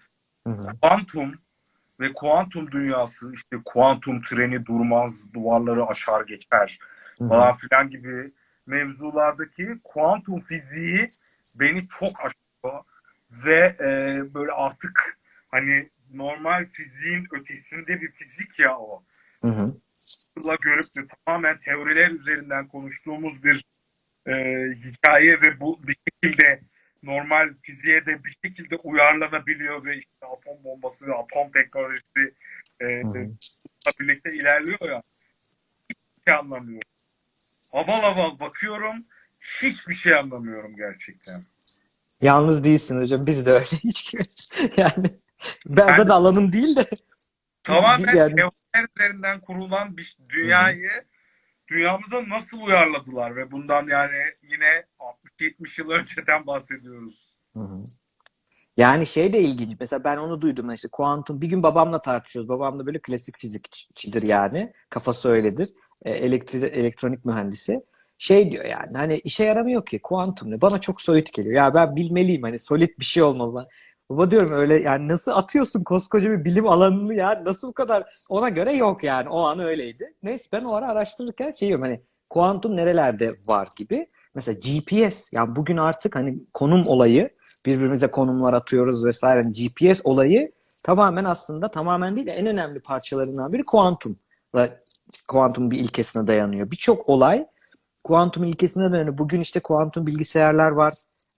Hı hı. Kuantum ve kuantum dünyası işte kuantum treni durmaz, duvarları aşar geçer. Falan filan gibi mevzulardaki kuantum fiziği beni çok aşıyor ve e, böyle artık hani normal fiziğin ötesinde bir fizik ya o. Hı hı. Görüp de tamamen teoriler üzerinden konuştuğumuz bir e, hikaye ve bu bir şekilde normal fiziğe de bir şekilde uyarlanabiliyor ve işte atom bombası ve atom teknolojisi e, Hı hı. birlikte ilerliyor ya. Şey anlamıyorum. Aval aval bakıyorum. Hiçbir şey anlamıyorum gerçekten. Yalnız değilsin hocam. Biz de öyle. *laughs* Hiç yani ben zaten alanım değil de Tamamen Yani- teoriler üzerinden kurulan bir dünyayı dünyamıza nasıl uyarladılar ve bundan yani yine 60-70 yıl önceden bahsediyoruz. Hı hı. Yani şey de ilginç. Mesela ben onu duydum. işte kuantum bir gün babamla tartışıyoruz. Babam da böyle klasik fizikçidir yani. Kafası öyledir. E, elektri, elektronik mühendisi. Şey diyor yani hani işe yaramıyor ki kuantum ne? Bana çok soyut geliyor. Ya ben bilmeliyim hani solid bir şey olmalı. Baba diyorum öyle yani nasıl atıyorsun koskoca bir bilim alanını ya nasıl bu kadar ona göre yok yani o an öyleydi. Neyse ben o ara araştırırken şey diyorum hani kuantum nerelerde var gibi. Mesela GPS yani bugün artık hani konum olayı birbirimize konumlar atıyoruz vesaire. Yani GPS olayı tamamen aslında tamamen değil de en önemli parçalarından biri kuantum. Ve kuantum bir ilkesine dayanıyor. Birçok olay kuantum ilkesine dayanıyor. Bugün işte kuantum bilgisayarlar var.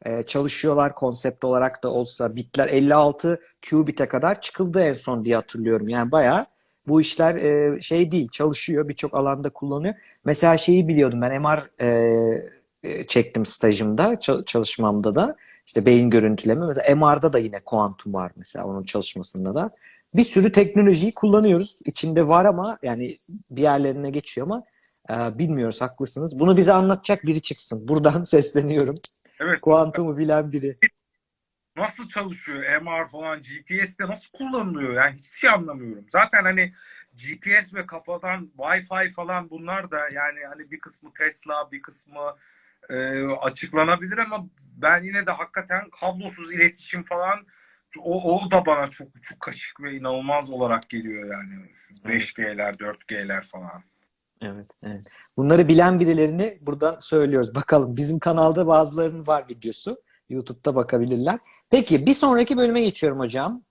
Ee, çalışıyorlar konsept olarak da olsa. Bitler 56 qubit'e kadar çıkıldı en son diye hatırlıyorum. Yani bayağı bu işler e, şey değil çalışıyor. Birçok alanda kullanıyor. Mesela şeyi biliyordum ben MR e, çektim stajımda, ça- çalışmamda da. İşte beyin görüntüleme. Mesela MR'da da yine kuantum var mesela onun çalışmasında da. Bir sürü teknolojiyi kullanıyoruz. İçinde var ama yani bir yerlerine geçiyor ama e, bilmiyoruz haklısınız. Bunu bize anlatacak biri çıksın. Buradan *laughs* sesleniyorum. Evet. Kuantumu bilen biri. Nasıl çalışıyor MR falan GPS'te nasıl kullanılıyor yani hiçbir şey anlamıyorum. Zaten hani GPS ve kafadan Wi-Fi falan bunlar da yani hani bir kısmı Tesla bir kısmı e, açıklanabilir ama ben yine de hakikaten kablosuz iletişim falan o, o da bana çok çok kaşık ve inanılmaz olarak geliyor yani. Şu 5G'ler 4G'ler falan. Evet, evet. Bunları bilen birilerini buradan söylüyoruz. Bakalım bizim kanalda bazılarının var videosu. YouTube'da bakabilirler. Peki bir sonraki bölüme geçiyorum hocam.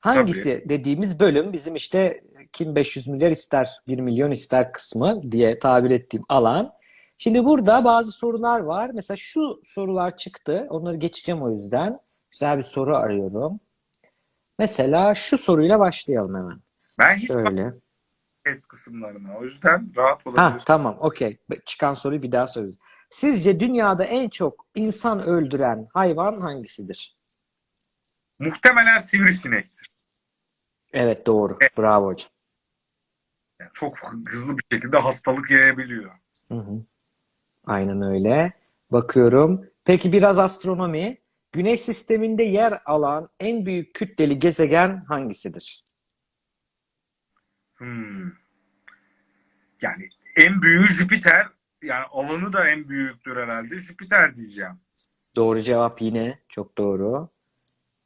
Hangisi dediğimiz bölüm bizim işte kim 500 milyar ister 1 milyon ister kısmı diye tabir ettiğim alan. Şimdi burada bazı sorular var. Mesela şu sorular çıktı. Onları geçeceğim o yüzden. Güzel bir soru arıyorum. Mesela şu soruyla başlayalım hemen. Ben hiç Şöyle. test kısımlarına o yüzden rahat Ha olabilirsin. tamam okey. Çıkan soruyu bir daha soruyoruz. Sizce dünyada en çok insan öldüren hayvan hangisidir? Muhtemelen sivrisinektir. Evet doğru. Bravo hocam. Yani çok hızlı bir şekilde hastalık yayabiliyor. Hı hı. Aynen öyle. Bakıyorum. Peki biraz astronomi. Güneş sisteminde yer alan en büyük kütleli gezegen hangisidir? Hmm. Yani en büyüğü Jüpiter. Yani alanı da en büyüktür herhalde. Jüpiter diyeceğim. Doğru cevap yine. Çok doğru.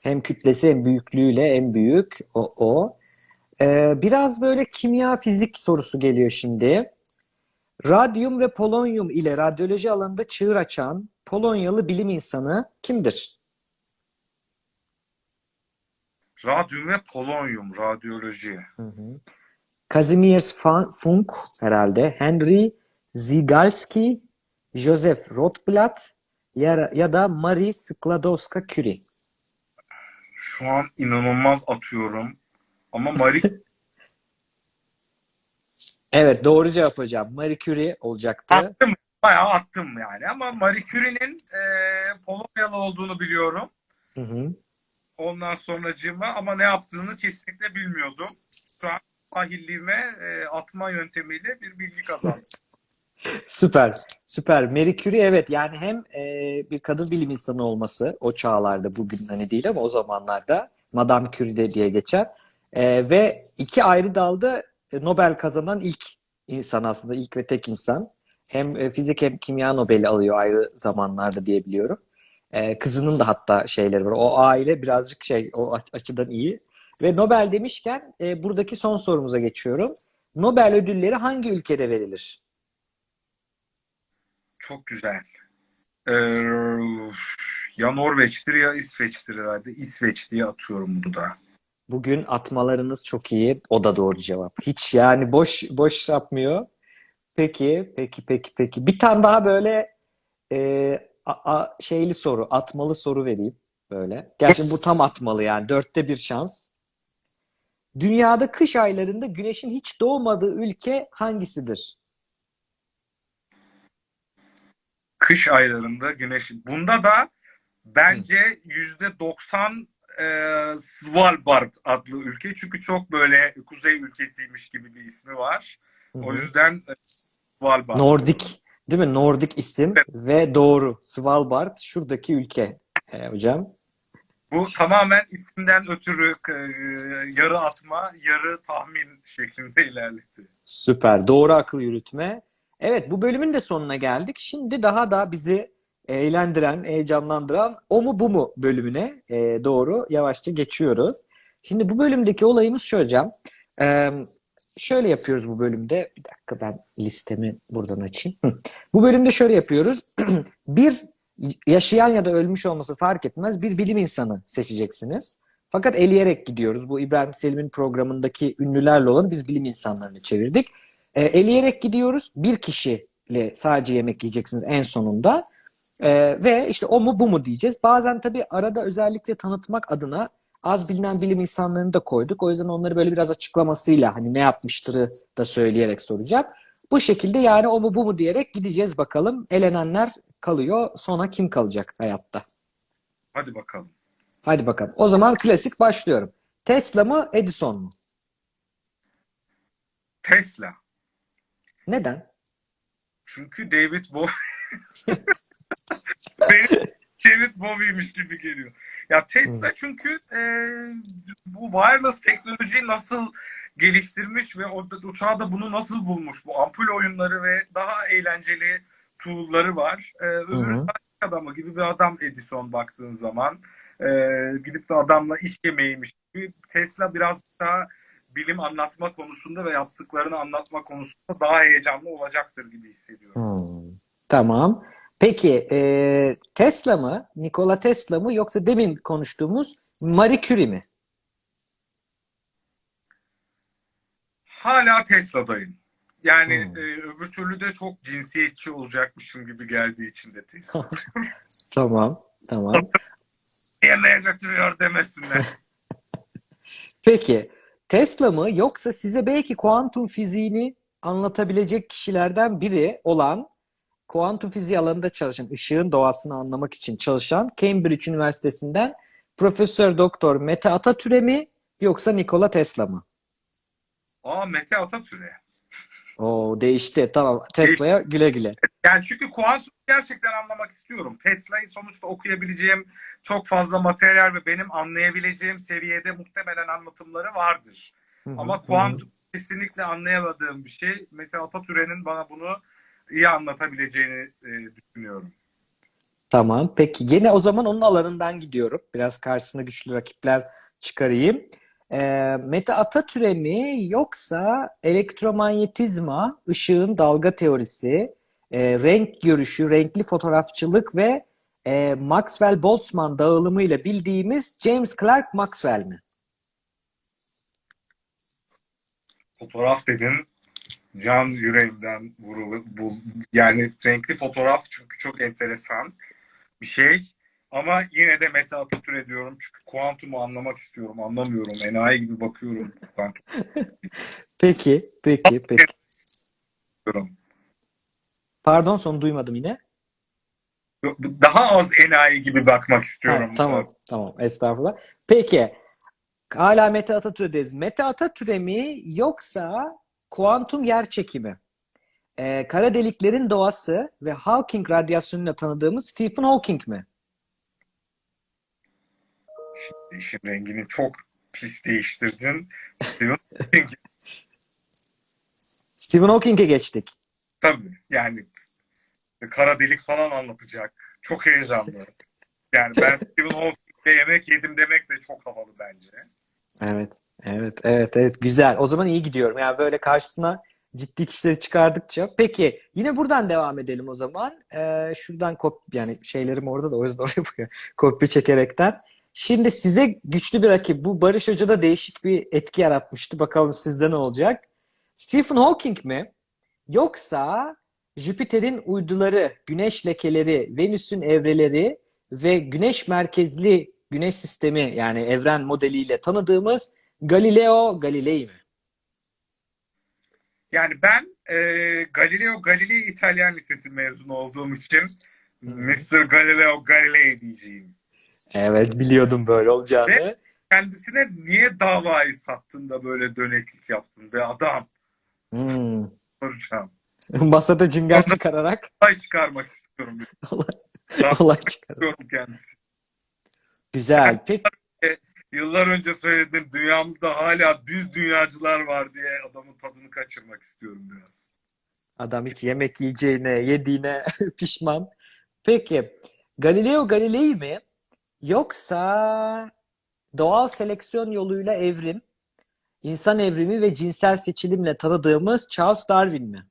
Hem kütlesi hem büyüklüğüyle en büyük o. o. Ee, biraz böyle kimya fizik sorusu geliyor şimdi. Radyum ve polonyum ile radyoloji alanında çığır açan Polonyalı bilim insanı kimdir? Radyum ve polonyum, radyoloji. Hı hı. Kazimierz Funk herhalde, Henry Zygalski, Joseph Rotblat ya, ya da Marie Skłodowska-Curie. Şu an inanılmaz atıyorum. Ama Marie *laughs* Evet doğru cevap hocam. Marie Curie olacaktı. attım. Bayağı attım yani. Ama Marie Curie'nin e, Polonyalı olduğunu biliyorum. Hı hı. Ondan sonracığıma ama ne yaptığını kesinlikle bilmiyordum. Şu an sahilliğime e, atma yöntemiyle bir bilgi kazandım. *laughs* Süper, süper. Marie Curie evet yani hem e, bir kadın bilim insanı olması o çağlarda bugün hani değil ama o zamanlarda Madame Curie de diye geçer. E, ve iki ayrı dalda Nobel kazanan ilk insan aslında ilk ve tek insan. Hem e, fizik hem kimya Nobel'i alıyor ayrı zamanlarda diye biliyorum. E, kızının da hatta şeyleri var. O aile birazcık şey o aç- açıdan iyi. Ve Nobel demişken e, buradaki son sorumuza geçiyorum. Nobel ödülleri hangi ülkede verilir? Çok güzel. Ee, ya Norveç'tir ya İsveç'tir herhalde. İsveç diye atıyorum bunu da. Bugün atmalarınız çok iyi. O da doğru cevap. Hiç yani boş boş yapmıyor. Peki, peki, peki, peki. Bir tane daha böyle e, a- a- şeyli soru, atmalı soru vereyim böyle. Gerçi bu tam atmalı yani. Dörtte bir şans. Dünyada kış aylarında güneşin hiç doğmadığı ülke hangisidir? Kış aylarında güneş. Bunda da bence yüzde 90 e, Svalbard adlı ülke. Çünkü çok böyle kuzey ülkesiymiş gibi bir ismi var. Hı O yüzden e, Svalbard. Nordik, değil mi? Nordik isim Evet. ve doğru. Svalbard şuradaki ülke e, hocam. Bu tamamen isimden ötürü e, yarı atma, yarı tahmin şeklinde ilerletti. Süper. Doğru akıl yürütme. Evet, bu bölümün de sonuna geldik. Şimdi daha da bizi eğlendiren, heyecanlandıran o mu bu mu bölümüne e, doğru yavaşça geçiyoruz. Şimdi bu bölümdeki olayımız şu hocam. Ee, şöyle yapıyoruz bu bölümde. Bir dakika ben listemi buradan açayım. Bu bölümde şöyle yapıyoruz. *clears throat* Bir yaşayan ya da ölmüş olması fark etmez bir bilim insanı seçeceksiniz. Fakat eleyerek gidiyoruz. Bu İbrahim Selim'in programındaki ünlülerle olan biz bilim insanlarını çevirdik. E, eleyerek gidiyoruz. Bir kişiyle sadece yemek yiyeceksiniz en sonunda. E, ve işte o mu bu mu diyeceğiz. Bazen tabii arada özellikle tanıtmak adına az bilinen bilim insanlarını da koyduk. O yüzden onları böyle biraz açıklamasıyla hani ne yapmıştırı da söyleyerek soracağım. Bu şekilde yani o mu bu mu diyerek gideceğiz bakalım. Elenenler kalıyor. Sona kim kalacak hayatta? Hadi bakalım. Hadi bakalım. O zaman klasik başlıyorum. Tesla mı Edison mu? Tesla. Neden? Çünkü David Bowie *laughs* Benim David Bowie'ymiş gibi geliyor. Ya Tesla çünkü e, bu wireless teknolojiyi nasıl geliştirmiş ve o uçağı da bunu nasıl bulmuş? Bu ampul oyunları ve daha eğlenceli tool'ları var. E, hı. adamı gibi bir adam Edison baktığın zaman. E, gidip de adamla iş yemeğiymiş gibi. Tesla biraz daha bilim anlatma konusunda ve yaptıklarını anlatma konusunda daha heyecanlı olacaktır gibi hissediyorum. Hmm, Tamam. Peki e, Tesla mı, Nikola Tesla mı yoksa demin konuştuğumuz Marie Curie mi? Hala Tesla'dayım. Yani Hmm. e, öbür türlü de çok cinsiyetçi olacakmışım gibi geldiği için de Tesla. *laughs* Tamam, tamam. Yemeğe götürüyor demesinler. *laughs* Peki Tesla mı yoksa size belki kuantum fiziğini anlatabilecek kişilerden biri olan kuantum fiziği alanında çalışan, ışığın doğasını anlamak için çalışan Cambridge Üniversitesi'nden Profesör Doktor Mete Atatürk'e mi yoksa Nikola Tesla mı? Aa Mete Atatürk'e. Oo değişti. Tamam. Tesla'ya güle güle. Yani çünkü kuantum gerçekten anlamak istiyorum. Tesla'yı sonuçta okuyabileceğim çok fazla materyal ve benim anlayabileceğim seviyede muhtemelen anlatımları vardır. Hı hı, Ama kuantum kesinlikle anlayamadığım bir şey. Mete Atatürk'ün bana bunu iyi anlatabileceğini e, düşünüyorum. Tamam. Peki gene o zaman onun alanından gidiyorum. Biraz karşısına güçlü rakipler çıkarayım. Ee, Mete Atatürk'e mi yoksa elektromanyetizma, ışığın dalga teorisi, e, renk görüşü, renkli fotoğrafçılık ve e, Maxwell-Boltzmann dağılımıyla bildiğimiz James Clerk Maxwell mi? Fotoğraf dedin can yüreğimden vurulu bu yani renkli fotoğraf çünkü çok enteresan bir şey. Ama yine de Mete Atatürk diyorum çünkü kuantumu anlamak istiyorum. Anlamıyorum. Enayi gibi bakıyorum. *laughs* Peki, peki, peki. Pardon son duymadım yine. Daha az enayi gibi bakmak Ha, istiyorum. tamam, tamam. Estağfurullah. Peki, hala Mete Atatürk'teyiz. Mete Atatürk'e mi yoksa kuantum yerçekimi? Ee, kara deliklerin doğası ve Hawking radyasyonuyla tanıdığımız Stephen Hawking mi? Şimdi işin rengini çok pis değiştirdin. Stephen Hawking, Stephen Hawking'e geçtik. Tabii yani kara delik falan anlatacak. Çok heyecanlı. Yani ben Stephen Hawking'le yemek yedim demek de çok havalı bence. Evet, evet, evet, evet. Güzel. O zaman iyi gidiyorum. Yani böyle karşısına ciddi kişileri çıkardıkça. Peki, yine buradan devam edelim o zaman. Ee, şuradan kop yani şeylerim orada da o yüzden *laughs* oraya bakıyorum. Kopya çekerekten. Şimdi size güçlü bir rakip. Bu Barış Hoca'da değişik bir etki yaratmıştı. Bakalım sizde ne olacak? Stephen Hawking mi? Yoksa Jüpiter'in uyduları, güneş lekeleri, Venüs'ün evreleri ve güneş merkezli güneş sistemi yani evren modeliyle tanıdığımız Galileo Galilei mi? Yani ben e, Galileo Galilei İtalyan Lisesi mezunu olduğum için Mr. Galileo Galilei diyeceğim. Evet biliyordum böyle olacağını. Kendisine niye davayı sattın da böyle döneklik yaptın be adam? Hmm. Soracağım. *laughs* Masada cıngar çıkararak Olay çıkarmak istiyorum. *laughs* olay, olay istiyorum kendisi. Güzel. Peki Yıllar önce söyledim dünyamızda hala düz dünyacılar var diye adamın tadını kaçırmak istiyorum biraz. adam hiç yemek yiyeceğine, yediğine *laughs* pişman. Peki Galileo Galilei mi yoksa doğal seleksiyon yoluyla evrim, insan evrimi ve cinsel seçilimle tanıdığımız Charles Darwin mi?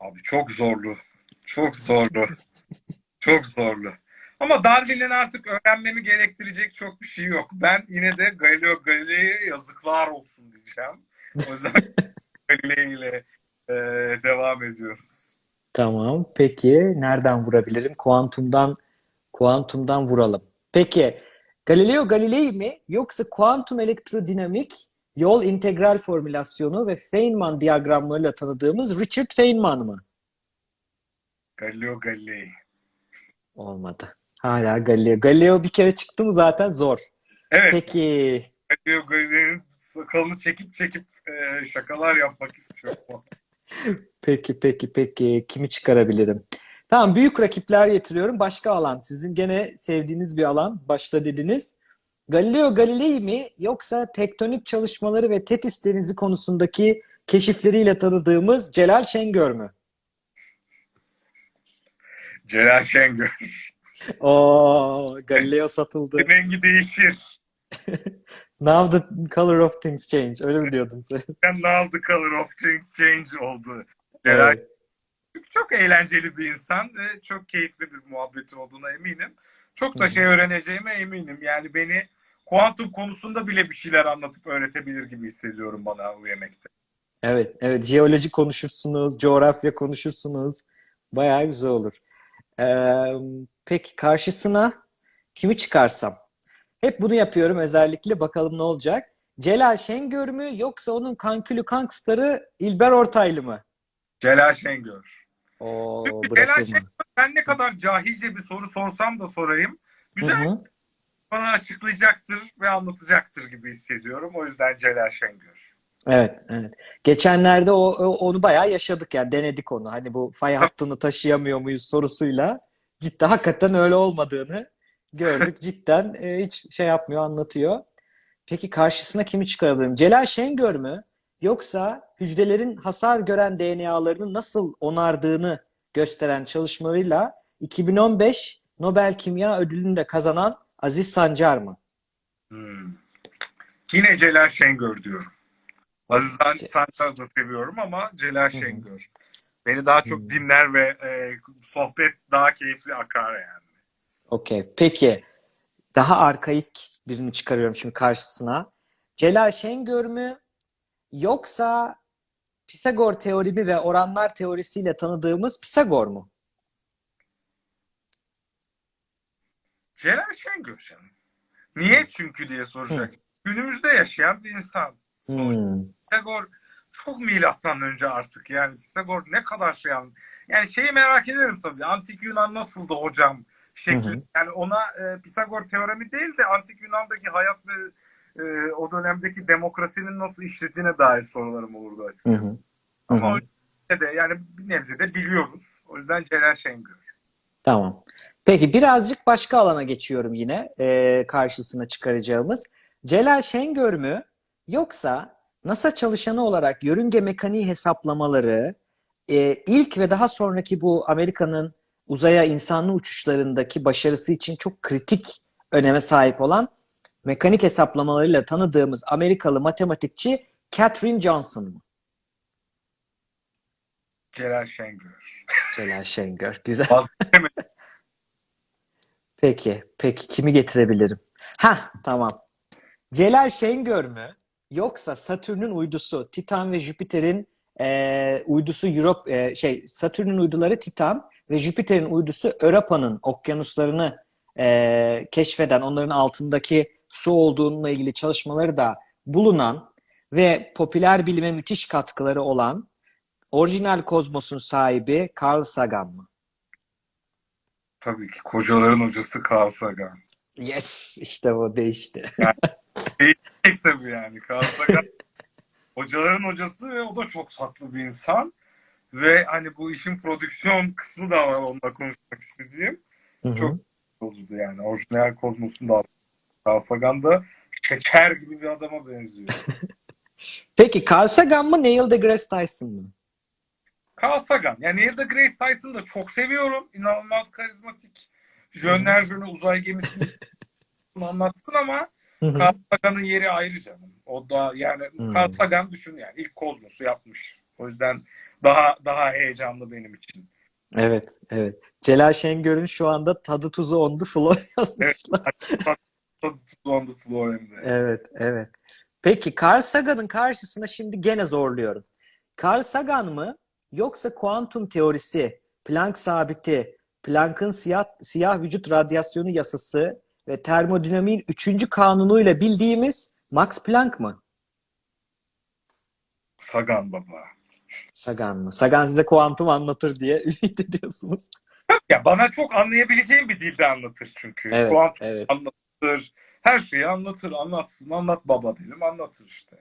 Abi çok zorlu. Çok zorlu. çok zorlu. Ama Darwin'in artık öğrenmemi gerektirecek çok bir şey yok. Ben yine de Galileo Galilei'ye yazıklar olsun diyeceğim. O yüzden *laughs* Galilei ile e, devam ediyoruz. Tamam. Peki nereden vurabilirim? Kuantumdan kuantumdan vuralım. Peki Galileo Galilei mi yoksa kuantum elektrodinamik yol integral formülasyonu ve Feynman diyagramlarıyla tanıdığımız Richard Feynman mı? Galileo Galilei. Olmadı. Hala Galileo. Galileo bir kere çıktı mı zaten zor. Evet, Peki Galileo Galilei'nin sakalını çekip çekip e, şakalar yapmak istiyorum. *laughs* Peki, peki, peki. Kimi çıkarabilirim? Tamam, büyük rakipler getiriyorum. Başka alan. Sizin gene sevdiğiniz bir alan. Başta dediniz. Galileo Galilei mi yoksa tektonik çalışmaları ve Tetis Denizi konusundaki keşifleriyle tanıdığımız Celal Şengör mü? Celal Şengör. Oo, Galileo *laughs* satıldı. Rengi değişir. *laughs* Now the color of things change. Öyle mi diyordun sen? *laughs* And now the color of things change oldu. Celal Evet. çok eğlenceli bir insan ve çok keyifli bir muhabbeti olduğuna eminim. Çok da şey öğreneceğime eminim. Yani beni kuantum konusunda bile bir şeyler anlatıp öğretebilir gibi hissediyorum bana bu yemekte. Evet, evet. Jeoloji konuşursunuz, coğrafya konuşursunuz. Bayağı güzel olur. Ee, peki karşısına kimi çıkarsam? Hep bunu yapıyorum özellikle. Bakalım ne olacak? Celal Şengör mü yoksa onun kankülü kankstarı İlber Ortaylı mı? Celal Şengör. Oo, Celal bırakılmaz. Şengör ben ne kadar cahilce bir soru sorsam da sorayım. Hı Güzel hı. bana açıklayacaktır ve anlatacaktır gibi hissediyorum. O yüzden Celal Şengör. Evet, evet. Geçenlerde o, o- onu bayağı yaşadık yani denedik onu. Hani bu fay hattını taşıyamıyor muyuz sorusuyla. Cidden hakikaten öyle olmadığını gördük. *laughs* Cidden e, hiç şey yapmıyor, anlatıyor. Peki karşısına kimi çıkarabilirim? Celal Şengör mü? Yoksa hücrelerin hasar gören DNA'larını nasıl onardığını gösteren çalışmalarıyla 2015 Nobel Kimya Ödülünü de kazanan Aziz Sancar mı? Hmm. Yine Celal Şengör diyorum. Aziz Sancar'ı da seviyorum ama Celal Şengör. Beni daha çok Hı. dinler ve e, sohbet daha keyifli akar yani. Okey. Peki daha arkaik birini çıkarıyorum şimdi karşısına. Celal Şengör mü yoksa Pisagor teorimi ve oranlar teorisiyle tanıdığımız Pisagor mu? Celal Şengör canım. Niye çünkü diye soracaksın. Günümüzde yaşayan bir insan. Hmm. Pisagor çok milattan önce artık yani Pisagor ne kadar şey yani. Yani şeyi merak ederim tabii. Antik Yunan nasıldı hocam şekli. Hı hı. Yani ona e, Pisagor teoremi değil de Antik Yunan'daki hayat ve e, o dönemdeki demokrasinin nasıl işlediğine dair sorularım olurdu Hı açıkçası. hı. Hı Ama hı. o de yani bir nebze de biliyoruz. O yüzden Celal Şengör. Tamam. Peki birazcık başka alana geçiyorum yine e, karşısına çıkaracağımız. Celal Şengör mü yoksa NASA çalışanı olarak yörünge mekaniği hesaplamaları e, ilk ve daha sonraki bu Amerika'nın uzaya insanlı uçuşlarındaki başarısı için çok kritik öneme sahip olan mekanik hesaplamalarıyla tanıdığımız Amerikalı matematikçi Katherine Johnson mı? Celal Şengör. Celal Şengör. Güzel. Peki, peki kimi getirebilirim? Ha, tamam. Celal Şengör mü? Yoksa Satürn'ün uydusu Titan ve Jüpiter'in e, uydusu Europe e, şey Satürn'ün uyduları Titan ve Jüpiter'in uydusu Europa'nın okyanuslarını e, keşfeden, onların altındaki su olduğununla ilgili çalışmaları da bulunan ve popüler bilime müthiş katkıları olan orijinal kozmosun sahibi Carl Sagan mı? Tabii ki kocaların hocası Carl Sagan. Yes, işte o değişti. Tek tabii yani. Carl Sagan *laughs* hocaların hocası ve o da çok tatlı bir insan. Ve hani bu işin prodüksiyon kısmı da var onunla konuşmak istediğim. Hı hı. Çok oldu yani. Orijinal Kozmos'un da Carl Sagan da şeker gibi bir adama benziyor. *laughs* Peki Carl Sagan mı Neil deGrasse Tyson mı? Carl Sagan. Yani Neil deGrasse Tyson'ı da çok seviyorum. İnanılmaz karizmatik. Jönler jönü uzay gemisini *laughs* anlatsın ama. Carl Sagan'ın yeri ayrı canım. O da yani Hmm. Carl Sagan düşün yani ilk kozmosu yapmış. O yüzden daha daha heyecanlı benim için. Evet, evet. Celal Şengör'ün şu anda tadı tuzu on the floor *laughs* yazmışlar. On the floor hem de. Evet, evet. Peki Carl Sagan'ın karşısına şimdi gene zorluyorum. Carl Sagan mı yoksa kuantum teorisi, Planck sabiti, Planck'ın siyah, siyah vücut radyasyonu yasası ve termodinamiğin üçüncü kanunuyla bildiğimiz Max Planck mı? Sagan baba. Sagan mı? Sagan size kuantum anlatır diye *laughs* ümit ediyorsunuz. Ya bana çok anlayabileceğim bir dilde anlatır çünkü. Evet, Kuantum evet. anlatır. Her şeyi anlatır, anlatsın. Anlat baba dedim, anlatır işte.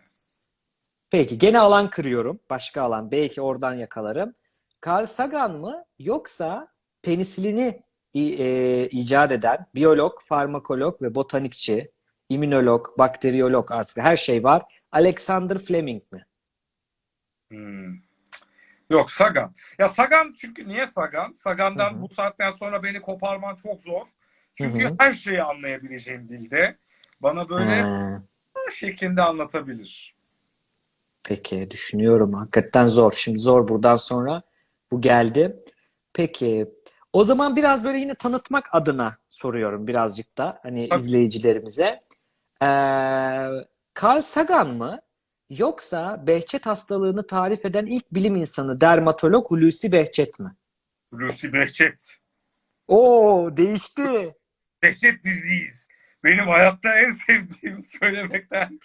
Peki gene alan kırıyorum. Başka alan. Belki oradan yakalarım. Carl Sagan mı yoksa penisilini e, icat eden biyolog, farmakolog ve botanikçi, immünolog, bakteriyolog artık her şey var. Alexander Fleming mi? Hmm. Yok Sagan. Ya Sagan çünkü niye Sagan? Sagan'dan Hı hı. bu saatten sonra beni koparman çok zor. Çünkü Hı hı. her şeyi anlayabileceğim dilde. Bana böyle Ha, şeklinde anlatabilir. peki düşünüyorum. Hakikaten zor. Şimdi zor buradan sonra bu geldi. Peki o zaman biraz böyle yine tanıtmak adına soruyorum birazcık da hani Tabii. izleyicilerimize. Ee, Carl Sagan mı yoksa Behçet hastalığını tarif eden ilk bilim insanı dermatolog Hulusi Behçet mi? Lucy Behçet. Oo değişti. *laughs* Behçet diziyiz. Benim hayatta en sevdiğim söylemekten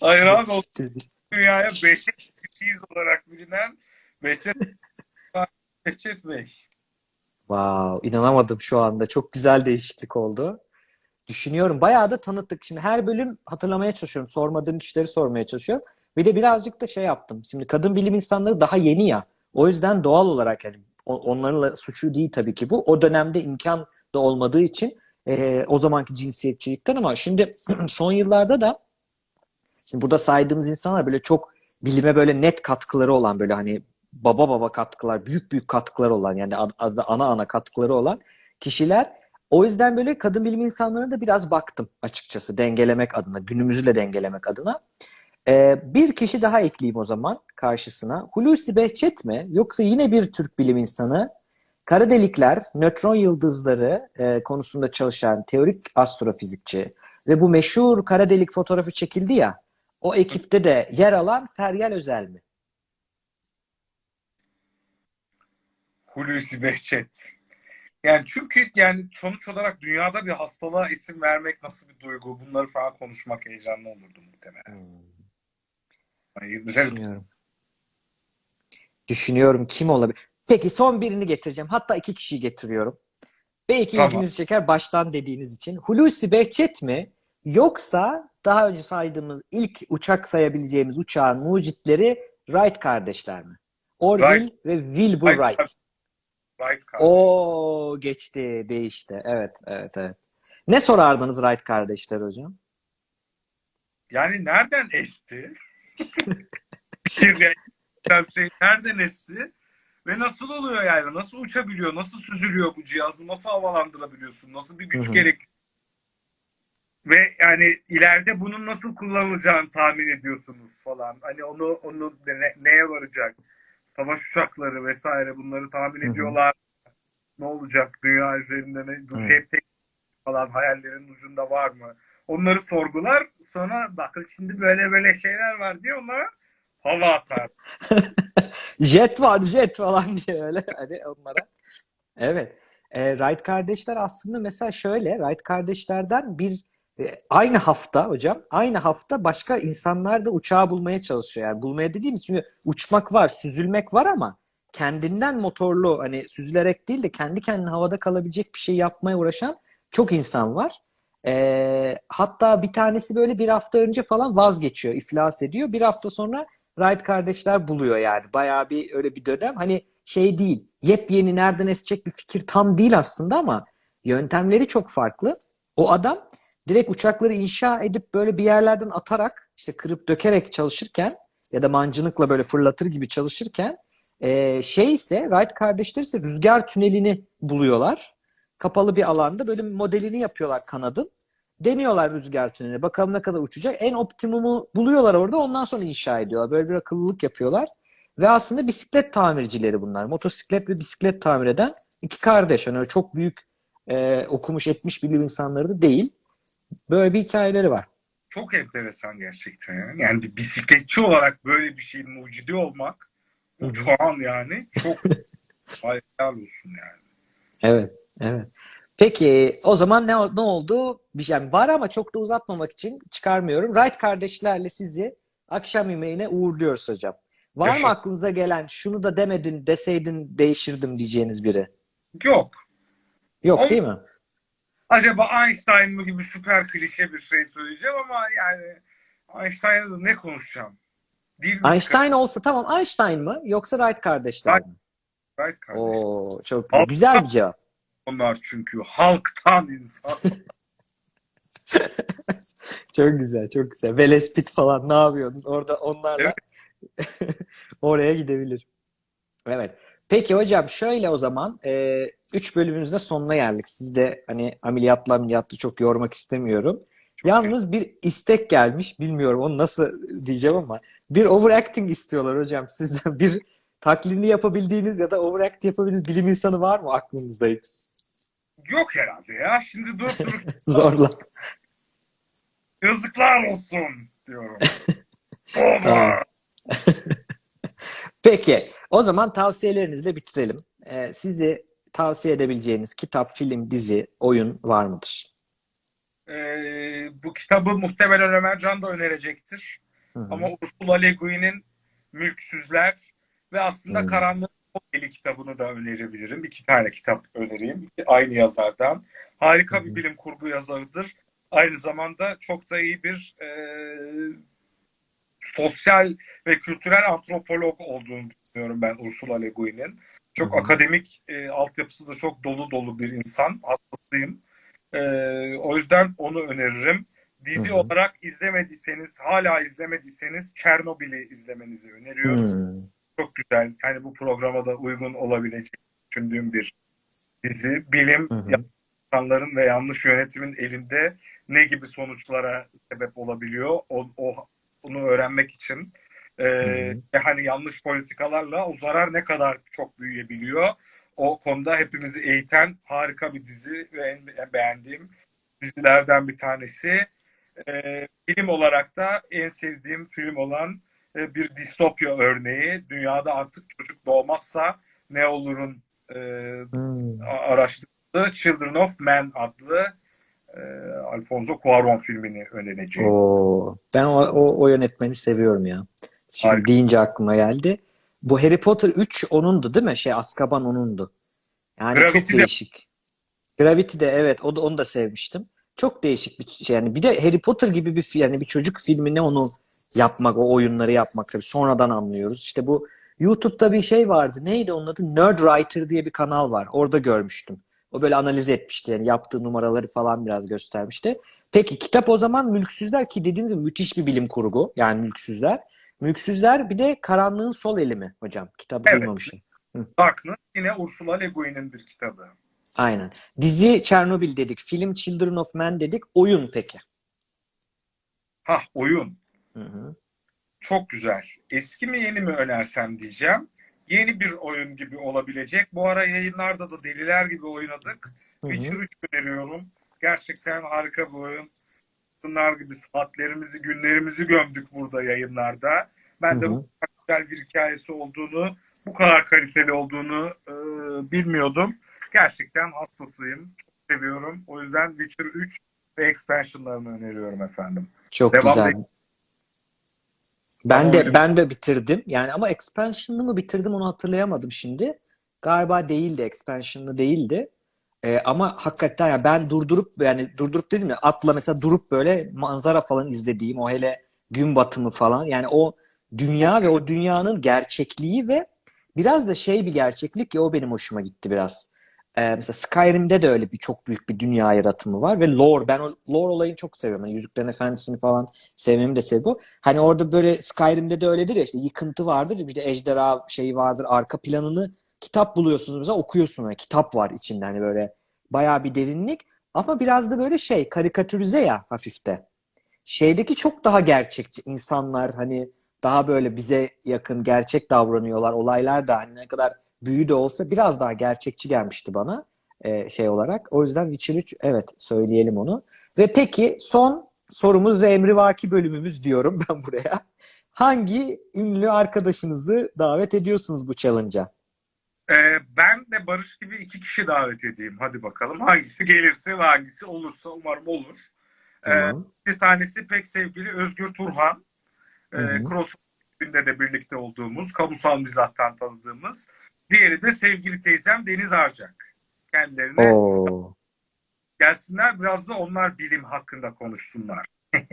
hayran oldum. Dünyaya Behçet diziyiz olarak bilinen Behçet, *laughs* Behçet Bey. Wow, inanamadım şu anda. Çok güzel değişiklik oldu. Düşünüyorum. Bayağı da tanıttık. Şimdi her bölüm hatırlamaya çalışıyorum. Sormadığım kişileri sormaya çalışıyorum. Bir de birazcık da şey yaptım. Şimdi kadın bilim insanları daha yeni ya. O yüzden doğal olarak yani onlarla suçu değil tabii ki bu. O dönemde imkan da olmadığı için e, o zamanki cinsiyetçilikten ama şimdi *clears throat* son yıllarda da şimdi burada saydığımız insanlar böyle çok bilime böyle net katkıları olan böyle hani baba baba katkılar, büyük büyük katkıları olan yani ana ana katkıları olan kişiler. O yüzden böyle kadın bilim insanlarına da biraz baktım açıkçası dengelemek adına, günümüzü de dengelemek adına. Ee, bir kişi daha ekleyeyim o zaman karşısına. Hulusi Behçet mi yoksa yine bir Türk bilim insanı? Kara delikler, nötron yıldızları e, konusunda çalışan teorik astrofizikçi ve bu meşhur kara delik fotoğrafı çekildi ya, o ekipte de yer alan Feryal Özel mi? Hulusi Behçet. Yani çünkü yani sonuç olarak dünyada bir hastalığa isim vermek nasıl bir duygu? Bunları falan konuşmak heyecanlı olurdu muhtemelen. Yani güzel. Düşünüyorum. Düşünüyorum kim olabilir? Peki son birini getireceğim. Hatta iki kişiyi getiriyorum. Belki Tamam. ilginizi çeker baştan dediğiniz için. Hulusi Behçet mi? Yoksa daha önce saydığımız ilk uçak sayabileceğimiz uçağın mucitleri Wright kardeşler mi? Orville Wright. ve Wilbur Wright Wright. Right kardeş. Oo geçti, değişti. Evet, evet, evet. Ne sorardınız Wright kardeşler hocam? Yani nereden esti? *laughs* şey nereden esti? Ve nasıl oluyor yani? Nasıl uçabiliyor? Nasıl süzülüyor bu cihazı? Nasıl havalandırabiliyorsun? Nasıl bir güç gerek? Ve yani ileride bunun nasıl kullanılacağını tahmin ediyorsunuz falan. Hani onu onu ne- neye varacak? Savaş uçakları vesaire bunları tahmin Hı hı. ediyorlar. Ne olacak? Dünya üzerinde ne? Bu tek- falan hayallerin ucunda var mı? Onları sorgular. Sonra bakın şimdi böyle böyle şeyler var diye onlara hava atar. *laughs* Jet var jet falan diye öyle *laughs* hani onlara. Evet. E, Wright kardeşler aslında mesela şöyle Wright kardeşlerden bir aynı hafta hocam aynı hafta başka insanlar da uçağı bulmaya çalışıyor. Yani bulmaya dediğimiz çünkü uçmak var, süzülmek var ama kendinden motorlu hani süzülerek değil de kendi kendine havada kalabilecek bir şey yapmaya uğraşan çok insan var. E, hatta bir tanesi böyle bir hafta önce falan vazgeçiyor, iflas ediyor. Bir hafta sonra Wright kardeşler buluyor yani. Bayağı bir öyle bir dönem. Hani şey değil. Yepyeni nereden esecek bir fikir tam değil aslında ama yöntemleri çok farklı. O adam direkt uçakları inşa edip böyle bir yerlerden atarak işte kırıp dökerek çalışırken ya da mancınıkla böyle fırlatır gibi çalışırken e, şey ise Wright kardeşler ise rüzgar tünelini buluyorlar. Kapalı bir alanda böyle modelini yapıyorlar kanadın. Deniyorlar rüzgar tüneli. Bakalım ne kadar uçacak. En optimumu buluyorlar orada. Ondan sonra inşa ediyorlar. Böyle bir akıllılık yapıyorlar. Ve aslında bisiklet tamircileri bunlar. Motosiklet ve bisiklet tamir eden iki kardeş. Yani çok büyük e, okumuş etmiş bilim insanları da değil. Böyle bir hikayeleri var. Çok enteresan gerçekten. ya. Yani bir bisikletçi olarak böyle bir şeyin mucidi olmak uçağın yani çok *laughs* hayal olsun yani. Evet, evet. Peki o zaman ne, ne oldu? Bir şey yani var ama çok da uzatmamak için çıkarmıyorum. Wright kardeşlerle sizi akşam yemeğine uğurluyoruz hocam. Var Yaşa. mı aklınıza gelen şunu da demedin deseydin değişirdim diyeceğiniz biri? Yok. Yok Ol- değil mi? Acaba Einstein mı gibi süper klişe bir şey söyleyeceğim ama yani Einstein'la da ne konuşacağım? Dil mi Einstein olsa tamam Einstein mı yoksa Wright kardeşler mi? Right kardeş. Oo çok güzel. Güzel bir cevap. Onlar çünkü halktan insan. *laughs* Çok güzel, çok güzel. Velespit falan ne yapıyorsunuz? Orada onlarla *laughs* oraya gidebilir. Evet. Peki hocam şöyle o zaman 3 bölümümüzün de sonuna geldik. Siz de hani ameliyatla ameliyatla çok yormak istemiyorum. Yalnız bir istek gelmiş. Bilmiyorum onu nasıl diyeceğim ama bir overacting istiyorlar hocam sizden. Bir taklidini yapabildiğiniz ya da overact yapabildiğiniz bilim insanı var mı aklınızda hiç? Yok herhalde ya. Şimdi durup durup *laughs* Zorla. yazıklar olsun diyorum. *laughs* Tamam. Peki, o zaman tavsiyelerinizle bitirelim. Ee, sizi tavsiye edebileceğiniz kitap, film, dizi, oyun var mıdır? Ee, bu kitabı muhtemelen Ömer Can da önerecektir. Hı hı. Ama Ursula Le Guin'in Mülksüzler ve aslında Hmm. Karanlık Eli kitabını da önerebilirim. İki tane kitap önereyim. İki- Aynı yazardan. Harika Hı bir bilim kurgu yazarıdır. Aynı zamanda çok da iyi bir e, sosyal ve kültürel antropolog olduğunu düşünüyorum ben Ursula Le Guin'in. Çok Hı hı. akademik e, altyapısı da çok dolu dolu bir insan. Hastasıyım. E, o yüzden onu öneririm. Dizi Hı hı. olarak izlemediyseniz, hala izlemediyseniz Çernobil'i izlemenizi öneriyorum. Hmm. Çok güzel. Yani bu programa da uygun olabilecek düşündüğüm bir dizi. Bilim Hı hı. insanların ve yanlış yönetimin elinde ne gibi sonuçlara sebep olabiliyor? O, o bunu öğrenmek için e, ve hani yanlış politikalarla o zarar ne kadar çok büyüyebiliyor. O konuda hepimizi eğiten harika bir dizi ve en, en beğendiğim dizilerden bir tanesi. E, film olarak da en sevdiğim film olan e, bir distopya örneği. Dünyada artık çocuk doğmazsa ne olurun e, Hmm. araştırdığı Children of Men adlı e, Alfonso Cuarón filmini önereceğim. Oo, ben o, o, o yönetmeni seviyorum ya. Şimdi Harika. deyince aklıma geldi. Bu Harry Potter 3 onundu değil mi? Şey Azkaban onundu. Yani Gravity çok de- değişik. Gravity de evet o da onu da sevmiştim. Çok değişik bir şey yani. Bir de Harry Potter gibi bir yani bir çocuk filmini onu yapmak, o oyunları yapmak tabii sonradan anlıyoruz. İşte bu YouTube'da bir şey vardı. Neydi onun adı? Nerd Writer diye bir kanal var. Orada görmüştüm. O böyle analiz etmişti. Yani yaptığı numaraları falan biraz göstermişti. Peki kitap o zaman Mülksüzler ki dediğiniz gibi müthiş bir bilim kurgu. Yani Mülksüzler. Mülksüzler bir de Karanlığın Sol Eli mi hocam? Kitabı Evet. duymamıştım. Darkness yine Ursula Le Guin'in bir kitabı. Aynen. Dizi Çernobil dedik. Film Children of Men dedik. Oyun peki. Hah oyun. Hı hı. Çok güzel. Eski mi yeni mi önersem diyeceğim. Yeni bir oyun gibi olabilecek. Bu ara yayınlarda da deliler gibi oynadık. Witcher 3 öneriyorum. Gerçekten harika bir oyun. Bunlar gibi saatlerimizi, günlerimizi gömdük burada yayınlarda. Ben de Hı hı. bu kadar güzel bir hikayesi olduğunu, bu kadar kaliteli olduğunu e, bilmiyordum. Gerçekten hastasıyım. Çok seviyorum. O yüzden Witcher 3 ve expansionlarını öneriyorum efendim. Çok Devam güzel. değil. Ben Ama de öyle- ben de bitirdim. Yani ama expansion'lı mı bitirdim onu hatırlayamadım şimdi. Galiba değildi, expansion'lı değildi. Ee, ama hakikaten ya ben durdurup yani durdurup dedim ya atla mesela durup böyle manzara falan izlediğim o hele gün batımı falan yani o dünya ve o dünyanın gerçekliği ve biraz da şey bir gerçeklik ya o benim hoşuma gitti biraz. Ee, mesela Skyrim'de de öyle bir çok büyük bir dünya yaratımı var ve lore. Ben o lore olayını çok seviyorum. Yani Yüzüklerin Efendisi'ni falan sevmemi de sebebi bu. Hani orada böyle Skyrim'de de öyledir ya işte yıkıntı vardır. De ejderha şeyi vardır. Arka planını kitap buluyorsunuz mesela okuyorsun. Yani kitap var içinde hani böyle bayağı bir derinlik. Ama biraz da böyle şey karikatürize ya hafifte. Şeydeki çok daha gerçekçi. insanlar hani daha böyle bize yakın gerçek davranıyorlar. Olaylar da hani ne kadar büyü de olsa biraz daha gerçekçi gelmişti bana e, şey olarak. O yüzden Witcher 3 evet söyleyelim onu. Ve peki son sorumuz ve emrivaki bölümümüz diyorum *laughs* ben buraya. Hangi ünlü arkadaşınızı davet ediyorsunuz bu challenge'a? Ee, ben de Barış gibi iki kişi davet edeyim. Hadi bakalım. Hangisi gelirse ve hangisi olursa umarım olur. Ee, Tamam. bir tanesi pek sevgili Özgür Turhan. Ee. Cross de birlikte olduğumuz, kamusal mizahtan tanıdığımız. Diğeri de sevgili teyzem Deniz Arcak. Kendilerine Oo. gelsinler biraz da onlar bilim hakkında konuşsunlar. *laughs*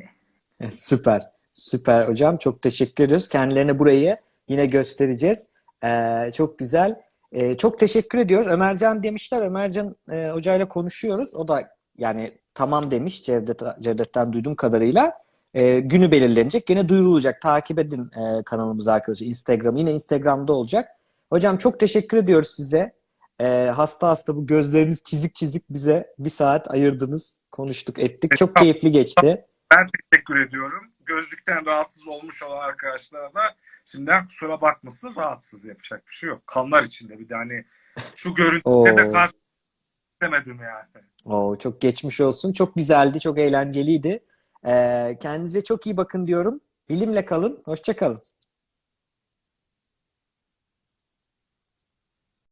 E, Süper. Süper hocam. Çok teşekkür ediyoruz. Kendilerine burayı yine göstereceğiz. Ee, çok güzel. Ee, çok teşekkür ediyoruz. Ömercan demişler. Ömercan e, hocayla konuşuyoruz. O da yani tamam demiş Cevdet, Cevdet'ten duyduğum kadarıyla. Ee, günü belirlenecek. Yine duyurulacak. Takip edin e, kanalımızı arkadaşlar. Instagram. Yine Instagram'da olacak. Hocam çok teşekkür ediyoruz size. Ee, hasta hasta bu gözleriniz çizik çizik bize bir saat ayırdınız. Konuştuk ettik. Çok keyifli geçti. Ben teşekkür ediyorum. Gözlükten rahatsız olmuş olan arkadaşlara da şimdiden kusura bakmasın rahatsız yapacak bir şey yok. Kanlar içinde bir de hani şu görüntüde de karşı demedim yani. Oo, çok geçmiş olsun. Çok güzeldi, çok eğlenceliydi. Ee, kendinize çok iyi bakın diyorum. Bilimle kalın. Hoşça kalın.